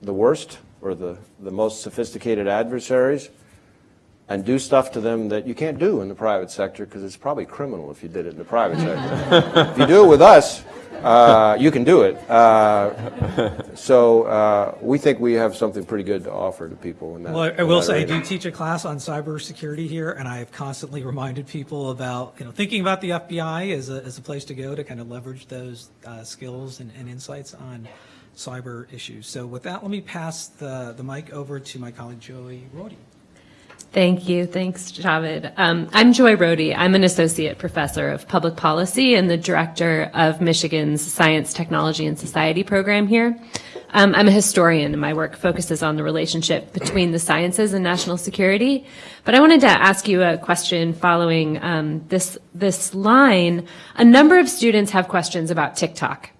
Speaker 2: the worst, or the, the most sophisticated adversaries and do stuff to them that you can't do in the private sector because it's probably criminal if you did it in the private sector. [laughs] if you do it with us, uh, you can do it. Uh, so uh, we think we have something pretty good to offer to people. In that,
Speaker 4: well, I, I will say I do teach a class on cybersecurity here, and I have constantly reminded people about you know thinking about the FBI as a, as a place to go to kind of leverage those uh, skills and, and insights on cyber issues. So with that, let me pass the, the mic over to my colleague Joy Rohde.
Speaker 5: Thank you. Thanks, Javed. Um, I'm Joy Rohde. I'm an associate professor of public policy and the director of Michigan's Science, Technology, and Society program here. Um, I'm a historian, and my work focuses on the relationship between the sciences and national security. But I wanted to ask you a question following um, this this line. A number of students have questions about TikTok.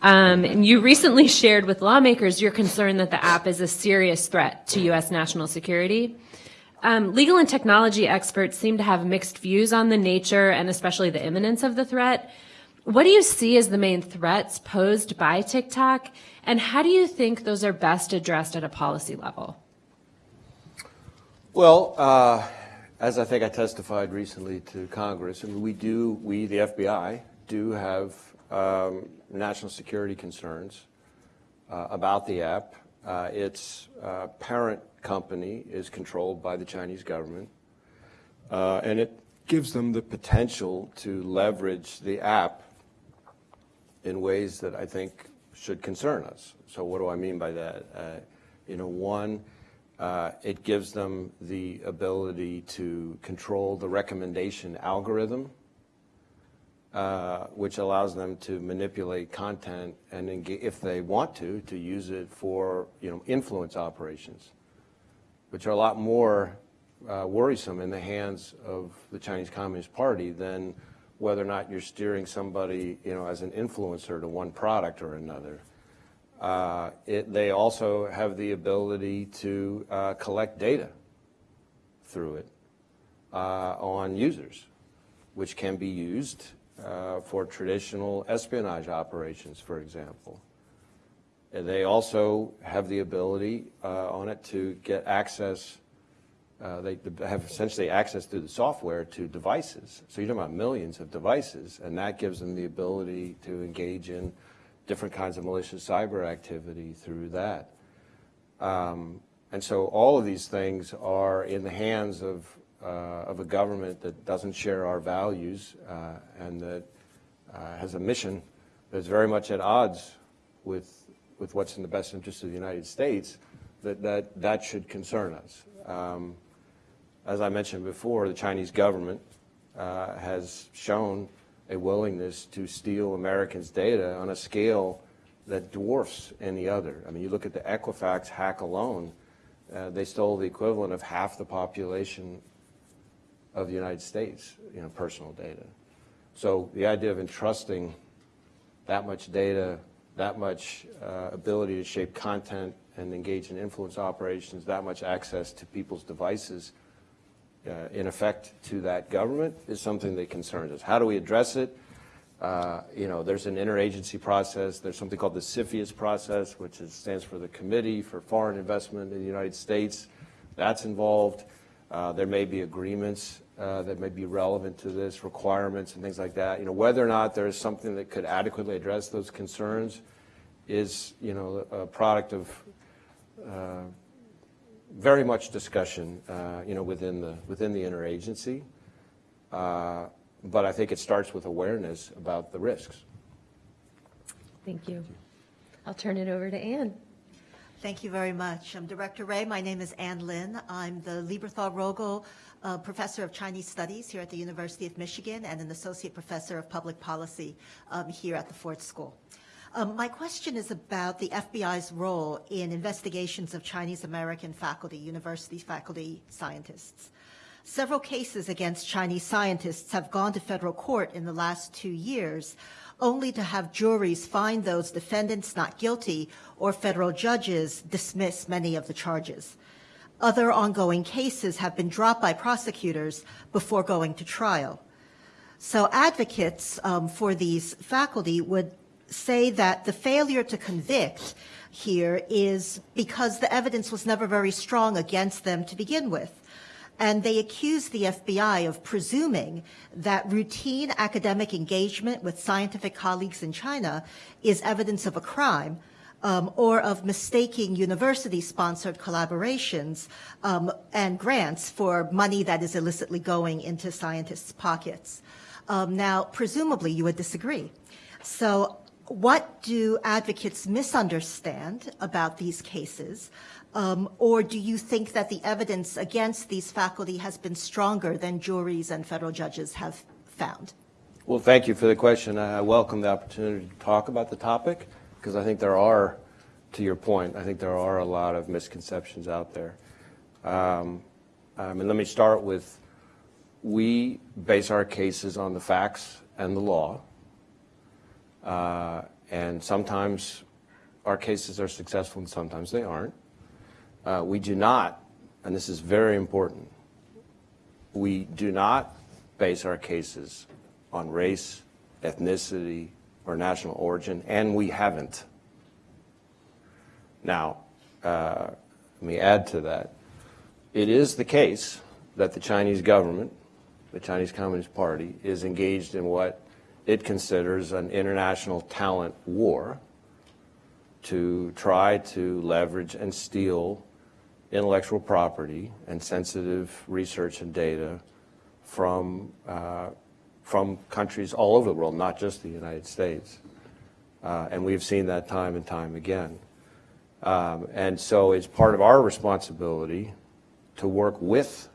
Speaker 5: Um, and you recently shared with lawmakers your concern that the app is a serious threat to U.S. national security. Um, legal and technology experts seem to have mixed views on the nature and especially the imminence of the threat. What do you see as the main threats posed by TikTok, and how do you think those are best addressed at a policy level?
Speaker 2: Well, uh, as I think I testified recently to Congress, I mean, we do, we, the FBI, do have um, national security concerns uh, about the app. Uh, its uh, parent company is controlled by the Chinese government, uh, and it gives them the potential to leverage the app in ways that I think should concern us. So what do I mean by that? Uh, you know, one, uh, it gives them the ability to control the recommendation algorithm, uh, which allows them to manipulate content and, engage, if they want to, to use it for you know influence operations, which are a lot more uh, worrisome in the hands of the Chinese Communist Party than whether or not you're steering somebody you know as an influencer to one product or another. Uh, it, they also have the ability to uh, collect data through it uh, on users, which can be used uh, for traditional espionage operations, for example. And they also have the ability uh, on it to get access, uh, they have essentially access through the software to devices. So you're talking about millions of devices, and that gives them the ability to engage in different kinds of malicious cyber activity through that. Um, and so all of these things are in the hands of, of a government that doesn't share our values uh, and that uh, has a mission that's very much at odds with, with what's in the best interest of the United States, that, that, that should concern us. Um, as I mentioned before, the Chinese government uh, has shown a willingness to steal Americans' data on a scale that dwarfs any other. I mean, you look at the Equifax hack alone, uh, they stole the equivalent of half the population of the United States, you know, personal data. So the idea of entrusting that much data, that much uh, ability to shape content and engage in influence operations, that much access to people's devices, uh, in effect to that government is something that concerns us. How do we address it? Uh, you know, there's an interagency process. There's something called the CFIUS process, which is, stands for the Committee for Foreign Investment in the United States. That's involved. Uh, there may be agreements uh, that may be relevant to this, requirements and things like that. You know, whether or not there is something that could adequately address those concerns is, you know, a product of uh, very much discussion, uh, you know, within the within the interagency. Uh, but I think it starts with awareness about the risks.
Speaker 5: Thank you. I'll turn it over to Ann.
Speaker 6: Thank you very much. I'm Director Wray. My name is Ann Lin. I'm the Lieberthal Rogel uh, Professor of Chinese Studies here at the University of Michigan and an Associate Professor of Public Policy um, here at the Ford School. Um, my question is about the FBI's role in investigations of Chinese American faculty, university faculty scientists. Several cases against Chinese scientists have gone to federal court in the last two years, only to have juries find those defendants not guilty or federal judges dismiss many of the charges. Other ongoing cases have been dropped by prosecutors before going to trial. So advocates um, for these faculty would say that the failure to convict here is because the evidence was never very strong against them to begin with. And they accuse the FBI of presuming that routine academic engagement with scientific colleagues in China is evidence of a crime, um, or of mistaking university-sponsored collaborations um, and grants for money that is illicitly going into scientists' pockets. Um, now, presumably, you would disagree. So what do advocates misunderstand about these cases? Um, or do you think that the evidence against these faculty has been stronger than juries and federal judges have found?
Speaker 2: Well, thank you for the question. I welcome the opportunity to talk about the topic because I think there are, to your point, I think there are a lot of misconceptions out there. Um, um, and let me start with, we base our cases on the facts and the law. Uh, and sometimes our cases are successful and sometimes they aren't. Uh, we do not, and this is very important, we do not base our cases on race, ethnicity, or national origin, and we haven't. Now, uh, let me add to that. It is the case that the Chinese government, the Chinese Communist Party, is engaged in what it considers an international talent war to try to leverage and steal intellectual property and sensitive research and data from, uh, from countries all over the world, not just the United States. Uh, and we've seen that time and time again. Um, and so it's part of our responsibility to work with,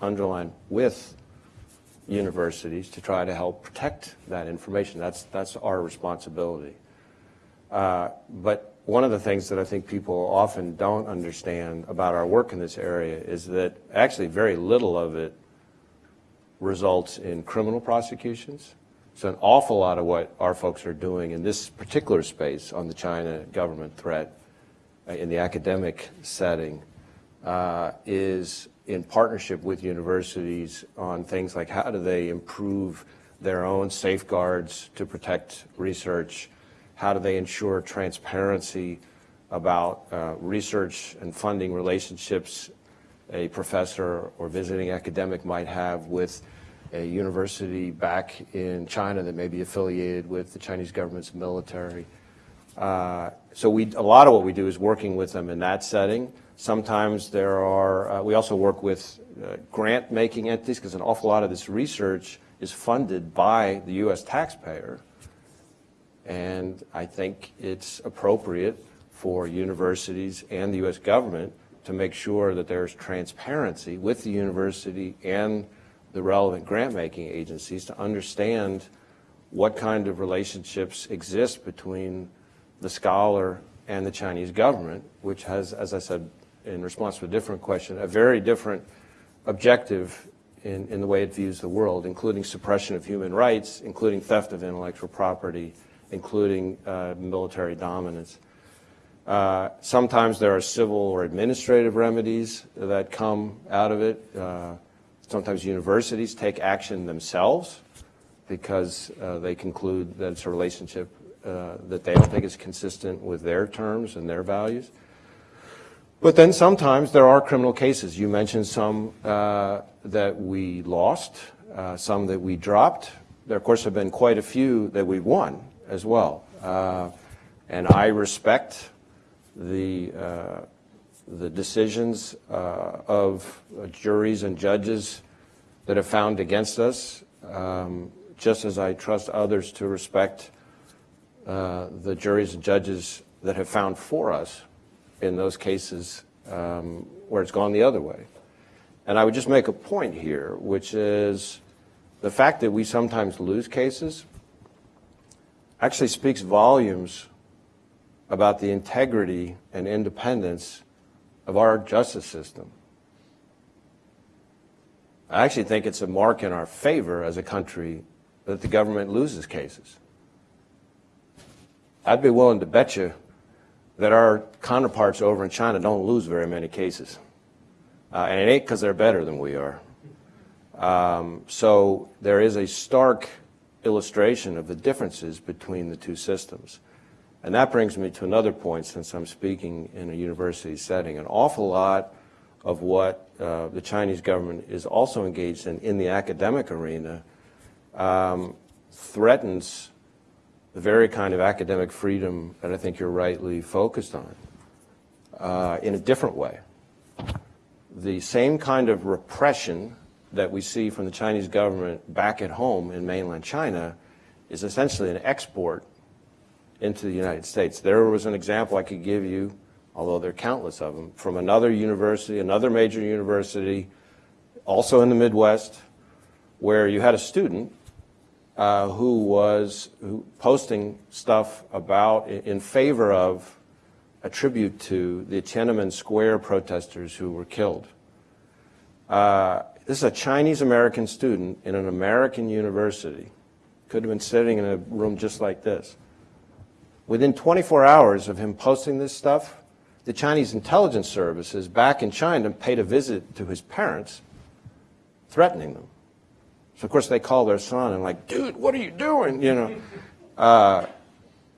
Speaker 2: underline, with universities to try to help protect that information. That's, that's our responsibility. Uh, but one of the things that I think people often don't understand about our work in this area is that actually very little of it results in criminal prosecutions. So an awful lot of what our folks are doing in this particular space on the China government threat uh, in the academic setting uh, is in partnership with universities on things like how do they improve their own safeguards to protect research, how do they ensure transparency about uh, research and funding relationships a professor or visiting academic might have with a university back in China that may be affiliated with the Chinese government's military. Uh, so we, a lot of what we do is working with them in that setting. Sometimes there are, uh, we also work with uh, grant-making entities because an awful lot of this research is funded by the U.S. taxpayer. And I think it's appropriate for universities and the U.S. government to make sure that there's transparency with the university and the relevant grant-making agencies to understand what kind of relationships exist between the scholar and the Chinese government, which has, as I said in response to a different question, a very different objective in, in the way it views the world, including suppression of human rights, including theft of intellectual property, including uh, military dominance. Uh, sometimes there are civil or administrative remedies that come out of it. Uh, sometimes universities take action themselves because uh, they conclude that it's a relationship uh, that they don't think is consistent with their terms and their values. But then sometimes there are criminal cases. You mentioned some uh, that we lost, some that we dropped. There, of course, have been quite a few that we won as well. Uh, and I respect the, uh, the decisions uh, of juries and judges that have found against us, um, just as I trust others to respect uh, the juries and judges that have found for us in those cases um, where it's gone the other way. And I would just make a point here, which is the fact that we sometimes lose cases actually speaks volumes about the integrity and independence of our justice system. I actually think it's a mark in our favor as a country that the government loses cases. I'd be willing to bet you that our counterparts over in China don't lose very many cases. Uh, and it ain't because they're better than we are. Um, so there is a stark illustration of the differences between the two systems. And that brings me to another point since I'm speaking in a university setting. An awful lot of what uh, the Chinese government is also engaged in in the academic arena um, threatens the very kind of academic freedom that I think you're rightly focused on uh, in a different way. The same kind of repression that we see from the Chinese government back at home in mainland China is essentially an export into the United States. There was an example I could give you, although there are countless of them, from another university, another major university, also in the Midwest, where you had a student uh, who was who, posting stuff about in favor of a tribute to the Tiananmen Square protesters who were killed. Uh, this is a Chinese American student in an American university. Could have been sitting in a room just like this. Within 24 hours of him posting this stuff, the Chinese intelligence services back in China paid a visit to his parents, threatening them. So of course they call their son and like, dude, what are you doing? You know. [laughs] Uh,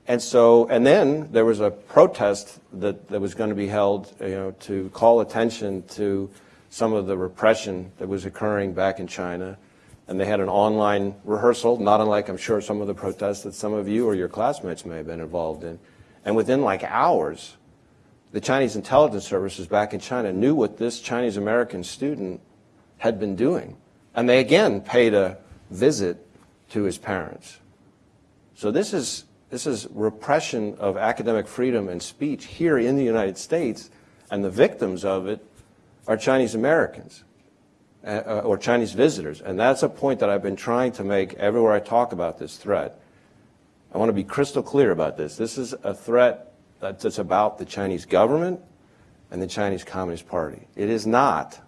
Speaker 2: and so, and then there was a protest that, that was going to be held, you know, to call attention to some of the repression that was occurring back in China. And they had an online rehearsal, not unlike I'm sure some of the protests that some of you or your classmates may have been involved in. And within like hours, the Chinese intelligence services back in China knew what this Chinese American student had been doing. And they again paid a visit to his parents. So this is This is repression of academic freedom and speech here in the United States, and the victims of it are Chinese Americans uh, uh, or Chinese visitors. And that's a point that I've been trying to make everywhere I talk about this threat. I want to be crystal clear about this. This is a threat that's about the Chinese government and the Chinese Communist Party. It is not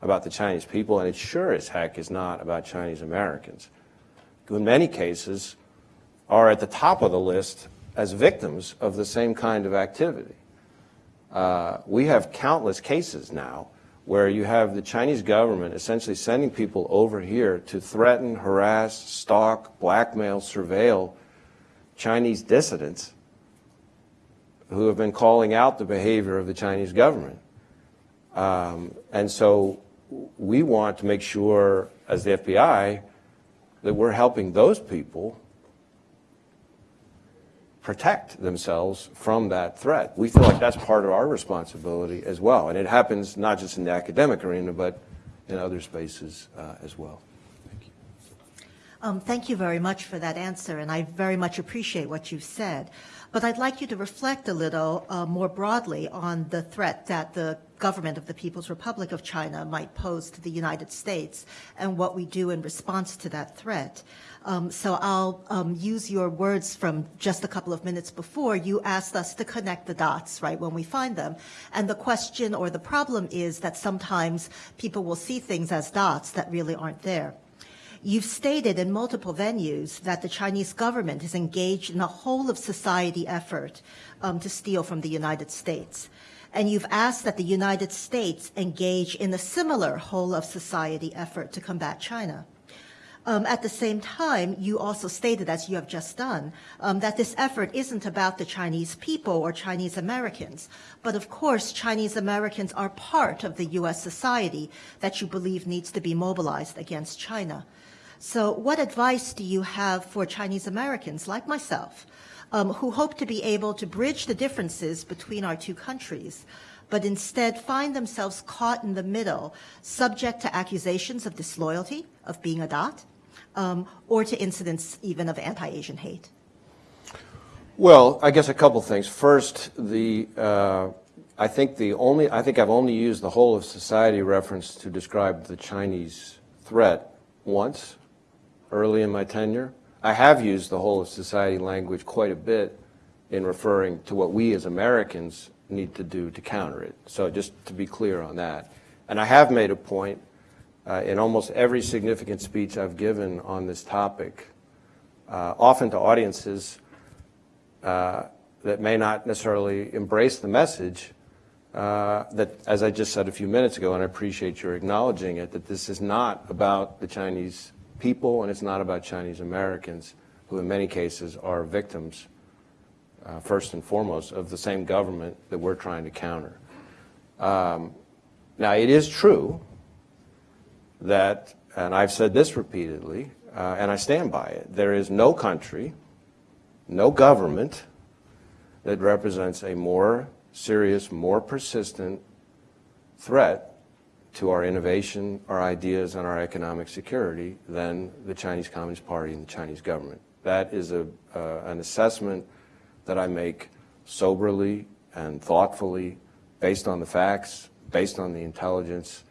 Speaker 2: about the Chinese people, and it sure as heck is not about Chinese Americans, who in many cases are at the top of the list as victims of the same kind of activity. Uh, we have countless cases now where you have the Chinese government essentially sending people over here to threaten, harass, stalk, blackmail, surveil Chinese dissidents who have been calling out the behavior of the Chinese government. Um, and so we want to make sure, as the FBI, that we're helping those people protect themselves from that threat. We feel like that's part of our responsibility as well. And it happens not just in the academic arena, but in other spaces uh, as well. Thank you.
Speaker 6: Um, thank you very much for that answer, and I very much appreciate what you've said. But I'd like you to reflect a little uh, more broadly on the threat that the government of the People's Republic of China might pose to the United States and what we do in response to that threat. Um, so I'll um, use your words from just a couple of minutes before. You asked us to connect the dots, right, when we find them. And the question or the problem is that sometimes people will see things as dots that really aren't there. You've stated in multiple venues that the Chinese government is engaged in a whole of society effort um, to steal from the United States. And you've asked that the United States engage in a similar whole of society effort to combat China. Um, at the same time, you also stated, as you have just done, um, that this effort isn't about the Chinese people or Chinese Americans, but of course, Chinese Americans are part of the U.S. society that you believe needs to be mobilized against China. So what advice do you have for Chinese Americans like myself um, who hope to be able to bridge the differences between our two countries, but instead find themselves caught in the middle, subject to accusations of disloyalty, of being a dot, um, or to incidents even of anti-Asian hate?
Speaker 2: Well, I guess a couple things. First, the uh, I think the only I think I've only used the whole of society reference to describe the Chinese threat once, early in my tenure. I have used the whole of society language quite a bit in referring to what we as Americans need to do to counter it. So just to be clear on that. And I have made a point uh, in almost every significant speech I've given on this topic, uh, often to audiences uh, that may not necessarily embrace the message, uh, that, as I just said a few minutes ago, and I appreciate your acknowledging it, that this is not about the Chinese people, and it's not about Chinese Americans, who in many cases are victims, uh, first and foremost, of the same government that we're trying to counter. Um, now, it is true that, and I've said this repeatedly, uh, and I stand by it, there is no country, no government that represents a more serious, more persistent threat to our innovation, our ideas, and our economic security than the Chinese Communist Party and the Chinese government. That is a, uh, an assessment that I make soberly and thoughtfully, based on the facts, based on the intelligence,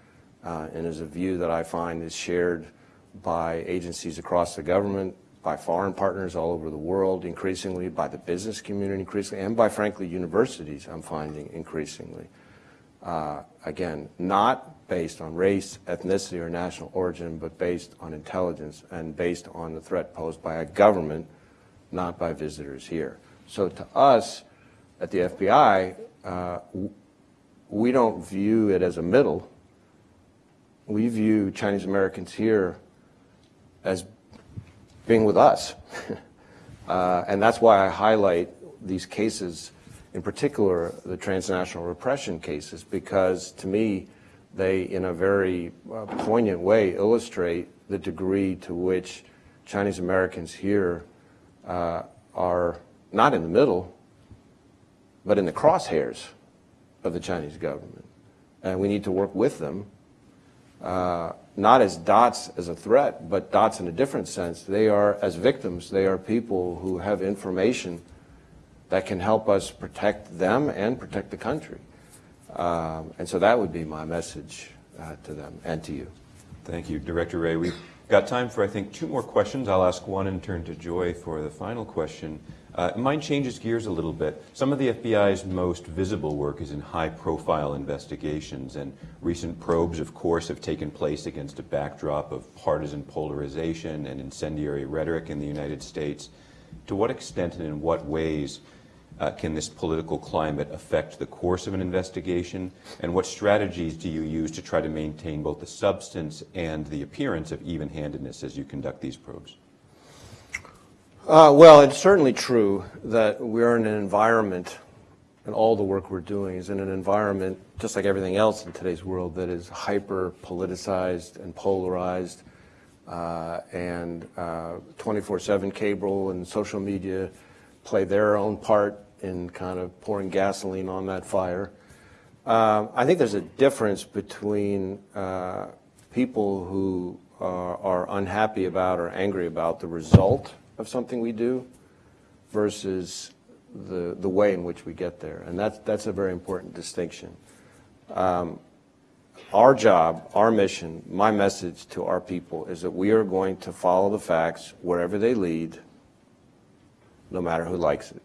Speaker 2: uh, and is a view that I find is shared by agencies across the government, by foreign partners all over the world, increasingly by the business community, increasingly, and by, frankly, universities, I'm finding increasingly. Uh, again, not based on race, ethnicity, or national origin, but based on intelligence and based on the threat posed by a government, not by visitors here. So to us at the FBI, uh, we don't view it as a middle. We view Chinese Americans here as being with us. [laughs] uh, and that's why I highlight these cases in particular the transnational repression cases, because to me, they, in a very uh, poignant way, illustrate the degree to which Chinese Americans here uh, are not in the middle, but in the crosshairs of the Chinese government. And we need to work with them uh, not as dots as a threat, but dots in a different sense. They are, as victims, they are people who have information that can help us protect them and protect the country. Um, and so that would be my message uh, to them and to you.
Speaker 3: Thank you, Director Wray. We've got time for, I think, two more questions. I'll ask one and turn to Joy for the final question. Uh, mine changes gears a little bit. Some of the FBI's most visible work is in high-profile investigations, and recent probes, of course, have taken place against a backdrop of partisan polarization and incendiary rhetoric in the United States. To what extent and in what ways uh, can this political climate affect the course of an investigation? And what strategies do you use to try to maintain both the substance and the appearance of even-handedness as you conduct these probes?
Speaker 2: Uh, well, it's certainly true that we're in an environment, and all the work we're doing is in an environment, just like everything else in today's world, that is hyper politicized and polarized. Uh, and 24-7 uh, cable and social media play their own part in kind of pouring gasoline on that fire. Um, I think there's a difference between uh, people who are, are unhappy about or angry about the result of something we do versus the, the way in which we get there. And that's, that's a very important distinction. Um, our job, our mission, my message to our people is that we are going to follow the facts wherever they lead, no matter who likes it.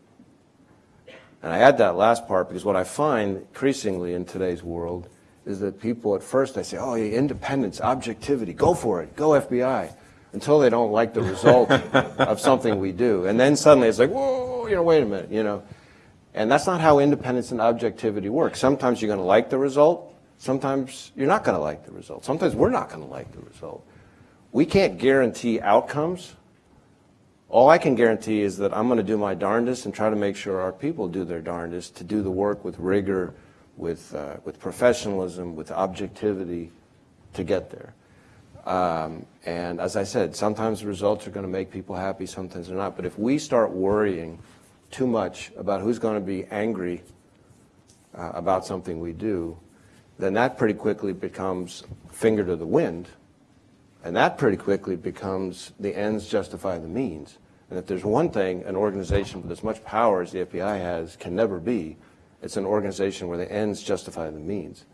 Speaker 2: And I add that last part because what I find increasingly in today's world is that people at first they say, oh, yeah, independence, objectivity, go for it, go FBI until they don't like the result [laughs] of something we do. And then suddenly it's like, whoa, you know, wait a minute, you know. And that's not how independence and objectivity work. Sometimes you're going to like the result. Sometimes you're not going to like the result. Sometimes we're not going to like the result. We can't guarantee outcomes. All I can guarantee is that I'm going to do my darndest and try to make sure our people do their darndest to do the work with rigor, with, uh, with professionalism, with objectivity to get there. Um, and as I said, sometimes the results are going to make people happy, sometimes they're not. But if we start worrying too much about who's going to be angry uh, about something we do, then that pretty quickly becomes finger to the wind. And that pretty quickly becomes the ends justify the means. And if there's one thing an organization with as much power as the FBI has can never be, it's an organization where the ends justify the means.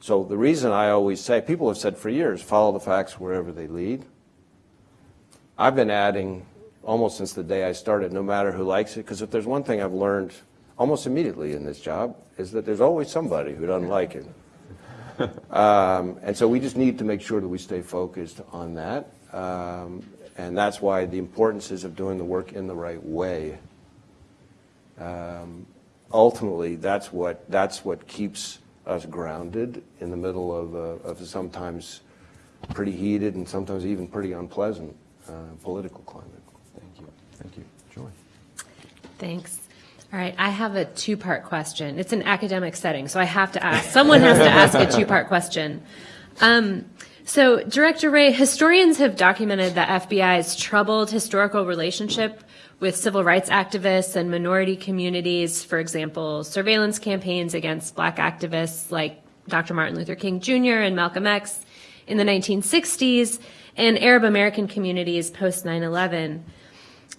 Speaker 2: So the reason I always say, people have said for years, follow the facts wherever they lead. I've been adding almost since the day I started, no matter who likes it, because if there's one thing I've learned almost immediately in this job, is that there's always somebody who doesn't like it. [laughs] um, and so we just need to make sure that we stay focused on that. Um, and that's why the importance is of doing the work in the right way. Um, ultimately, that's what, that's what keeps us grounded in the middle of, a, of a sometimes pretty heated and sometimes even pretty unpleasant uh, political climate.
Speaker 3: Thank you. Thank you. Joy.
Speaker 5: Thanks. All right, I have a two-part question. It's an academic setting, so I have to ask. Someone has to ask a two-part question. Um, so, Director Wray, historians have documented the FBI's troubled historical relationship with civil rights activists and minority communities, for example, surveillance campaigns against black activists like Dr. Martin Luther King Jr. and Malcolm X in the 1960s, and Arab American communities post 9 11.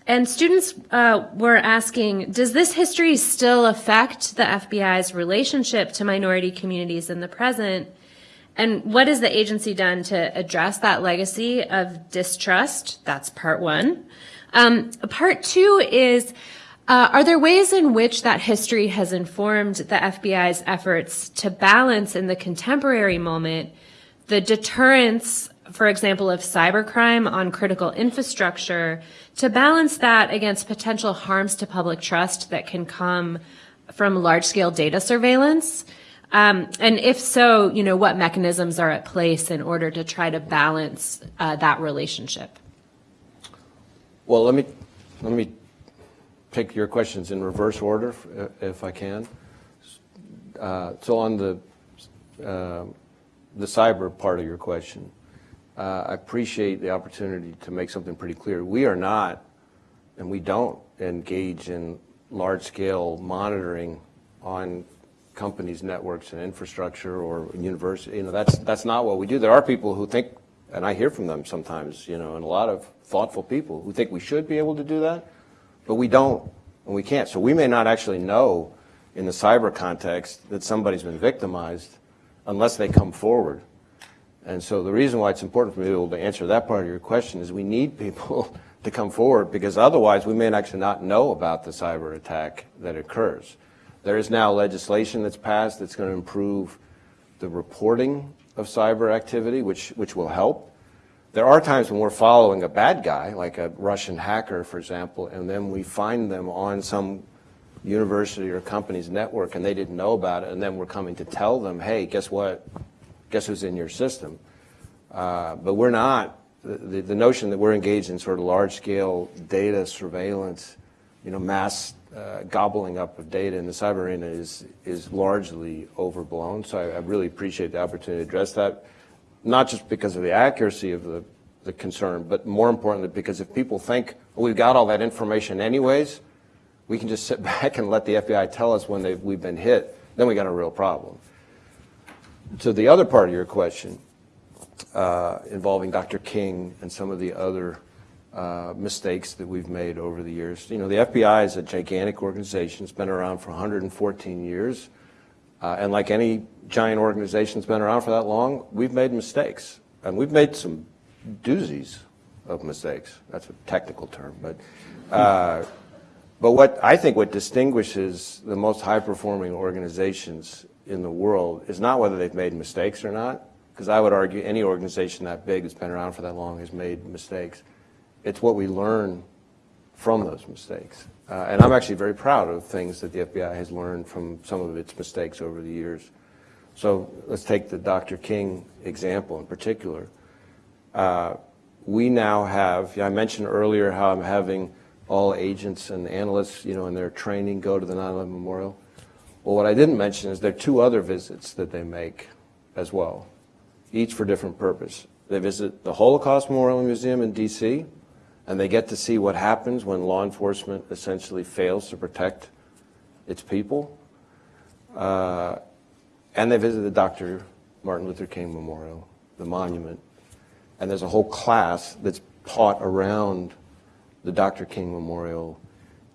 Speaker 5: And students uh, were asking, does this history still affect the FBI's relationship to minority communities in the present? And what has the agency done to address that legacy of distrust? That's part one. Um, part two is, uh, are there ways in which that history has informed the FBI's efforts to balance in the contemporary moment the deterrence, for example, of cybercrime on critical infrastructure, to balance that against potential harms to public trust that can come from large-scale data surveillance? Um, and if so, you know, what mechanisms are at place in order to try to balance uh, that relationship?
Speaker 2: Well, let me, let me take your questions in reverse order, if I can. Uh, so on the, uh, the cyber part of your question, uh, I appreciate the opportunity to make something pretty clear. We are not, and we don't engage in large-scale monitoring on companies' networks and infrastructure or university. You know, that's that's not what we do. There are people who think, and I hear from them sometimes. You know, and a lot of thoughtful people who think we should be able to do that, but we don't and we can't. So we may not actually know in the cyber context that somebody's been victimized unless they come forward. And so the reason why it's important for me to be able to answer that part of your question is we need people [laughs] to come forward because otherwise we may actually not know about the cyber attack that occurs. There is now legislation that's passed that's going to improve the reporting of cyber activity, which, which will help. There are times when we're following a bad guy, like a Russian hacker, for example, and then we find them on some university or company's network and they didn't know about it, and then we're coming to tell them, hey, guess what? Guess who's in your system? Uh, but we're not. The, the, notion that we're engaged in sort of large-scale data surveillance, you know, mass uh, gobbling up of data in the cyber arena is is largely overblown. So I, I really appreciate the opportunity to address that, not just because of the accuracy of the the concern, but more importantly because if people think well, we've got all that information anyways, we can just sit [laughs] back and let the FBI tell us when we've been hit, then we got a real problem. To the other part of your question, uh, involving Dr. King and some of the other uh, mistakes that we've made over the years. You know, the FBI is a gigantic organization. It's been around for 114 years. Uh, and like any giant organization that's been around for that long, we've made mistakes. And we've made some doozies of mistakes. That's a technical term. But uh, but what I think what distinguishes the most high-performing organizations in the world is not whether they've made mistakes or not, because I would argue any organization that big that's been around for that long has made mistakes. It's what we learn from those mistakes. Uh, and I'm actually very proud of things that the FBI has learned from some of its mistakes over the years. So let's take the Dr. King example in particular. Uh, we now have, I mentioned earlier how I'm having all agents and analysts, you know, in their training go to the 9/11 Memorial. Well, what I didn't mention is there are two other visits that they make as well, each for different purpose. They visit the Holocaust Memorial Museum in D.C., and they get to see what happens when law enforcement essentially fails to protect its people. Uh, and they visit the Dr. Martin Luther King Memorial, the monument. And there's a whole class that's taught around the Dr. King Memorial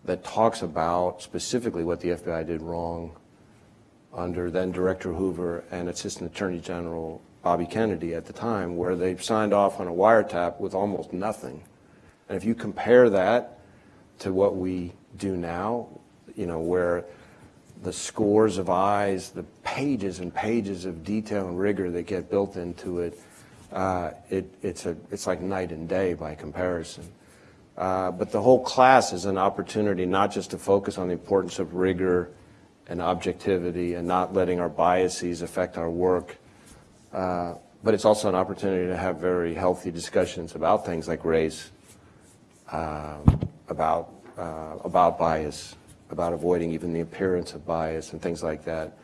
Speaker 2: that talks about specifically what the FBI did wrong under then Director Hoover and Assistant Attorney General Bobby Kennedy at the time, where they signed off on a wiretap with almost nothing. And if you compare that to what we do now, you know, where the scores of eyes, the pages and pages of detail and rigor that get built into it, uh, it it's, a, it's like night and day by comparison. Uh, but the whole class is an opportunity not just to focus on the importance of rigor and objectivity and not letting our biases affect our work, uh, but it's also an opportunity to have very healthy discussions about things like race, uh, about, uh, about bias, about avoiding even the appearance of bias and things like that.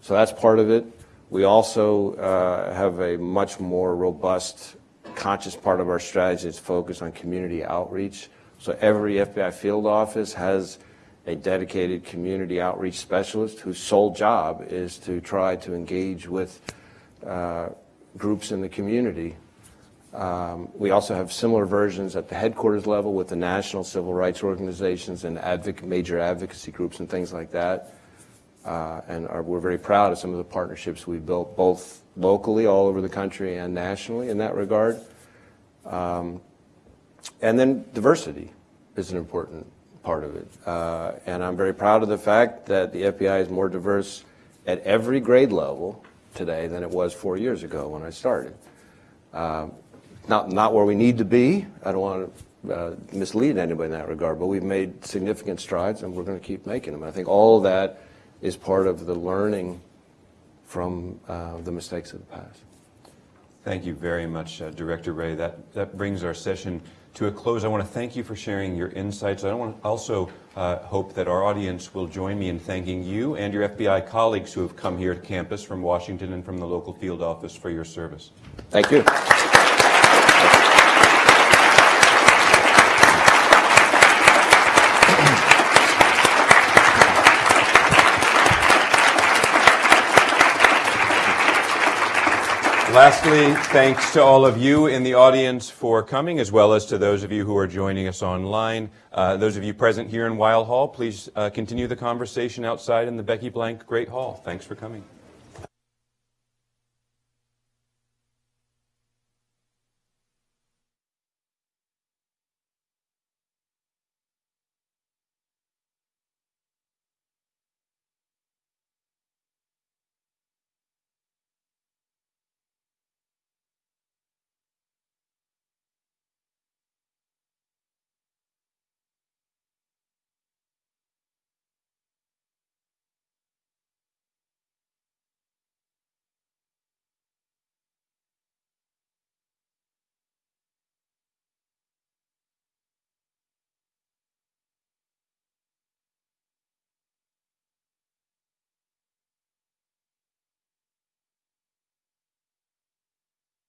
Speaker 2: So that's part of it. We also uh, have a much more robust conscious part of our strategy is focused on community outreach. So every FBI field office has a dedicated community outreach specialist whose sole job is to try to engage with uh, groups in the community. Um, we also have similar versions at the headquarters level with the national civil rights organizations and advoc major advocacy groups and things like that. Uh, and are, we're very proud of some of the partnerships we've built both locally all over the country and nationally in that regard. Um, and then diversity is an important part of it. Uh, and I'm very proud of the fact that the FBI is more diverse at every grade level today than it was four years ago when I started. Uh, not, not where we need to be. I don't want to uh, mislead anybody in that regard, but we've made significant strides and we're going to keep making them. I think all of that is part of the learning from uh, the mistakes of the past.
Speaker 3: Thank you very much, uh, Director Wray. That, that brings our session to a close. I want to thank you for sharing your insights. I want to also uh, hope that our audience will join me in thanking you and your FBI colleagues who have come here to campus from Washington and from the local field office for your service.
Speaker 2: Thank you.
Speaker 3: Lastly, thanks to all of you in the audience for coming, as well as to those of you who are joining us online. Uh, those of you present here in Weill Hall, please uh, continue the conversation outside in the Becky Blank Great Hall. Thanks for coming.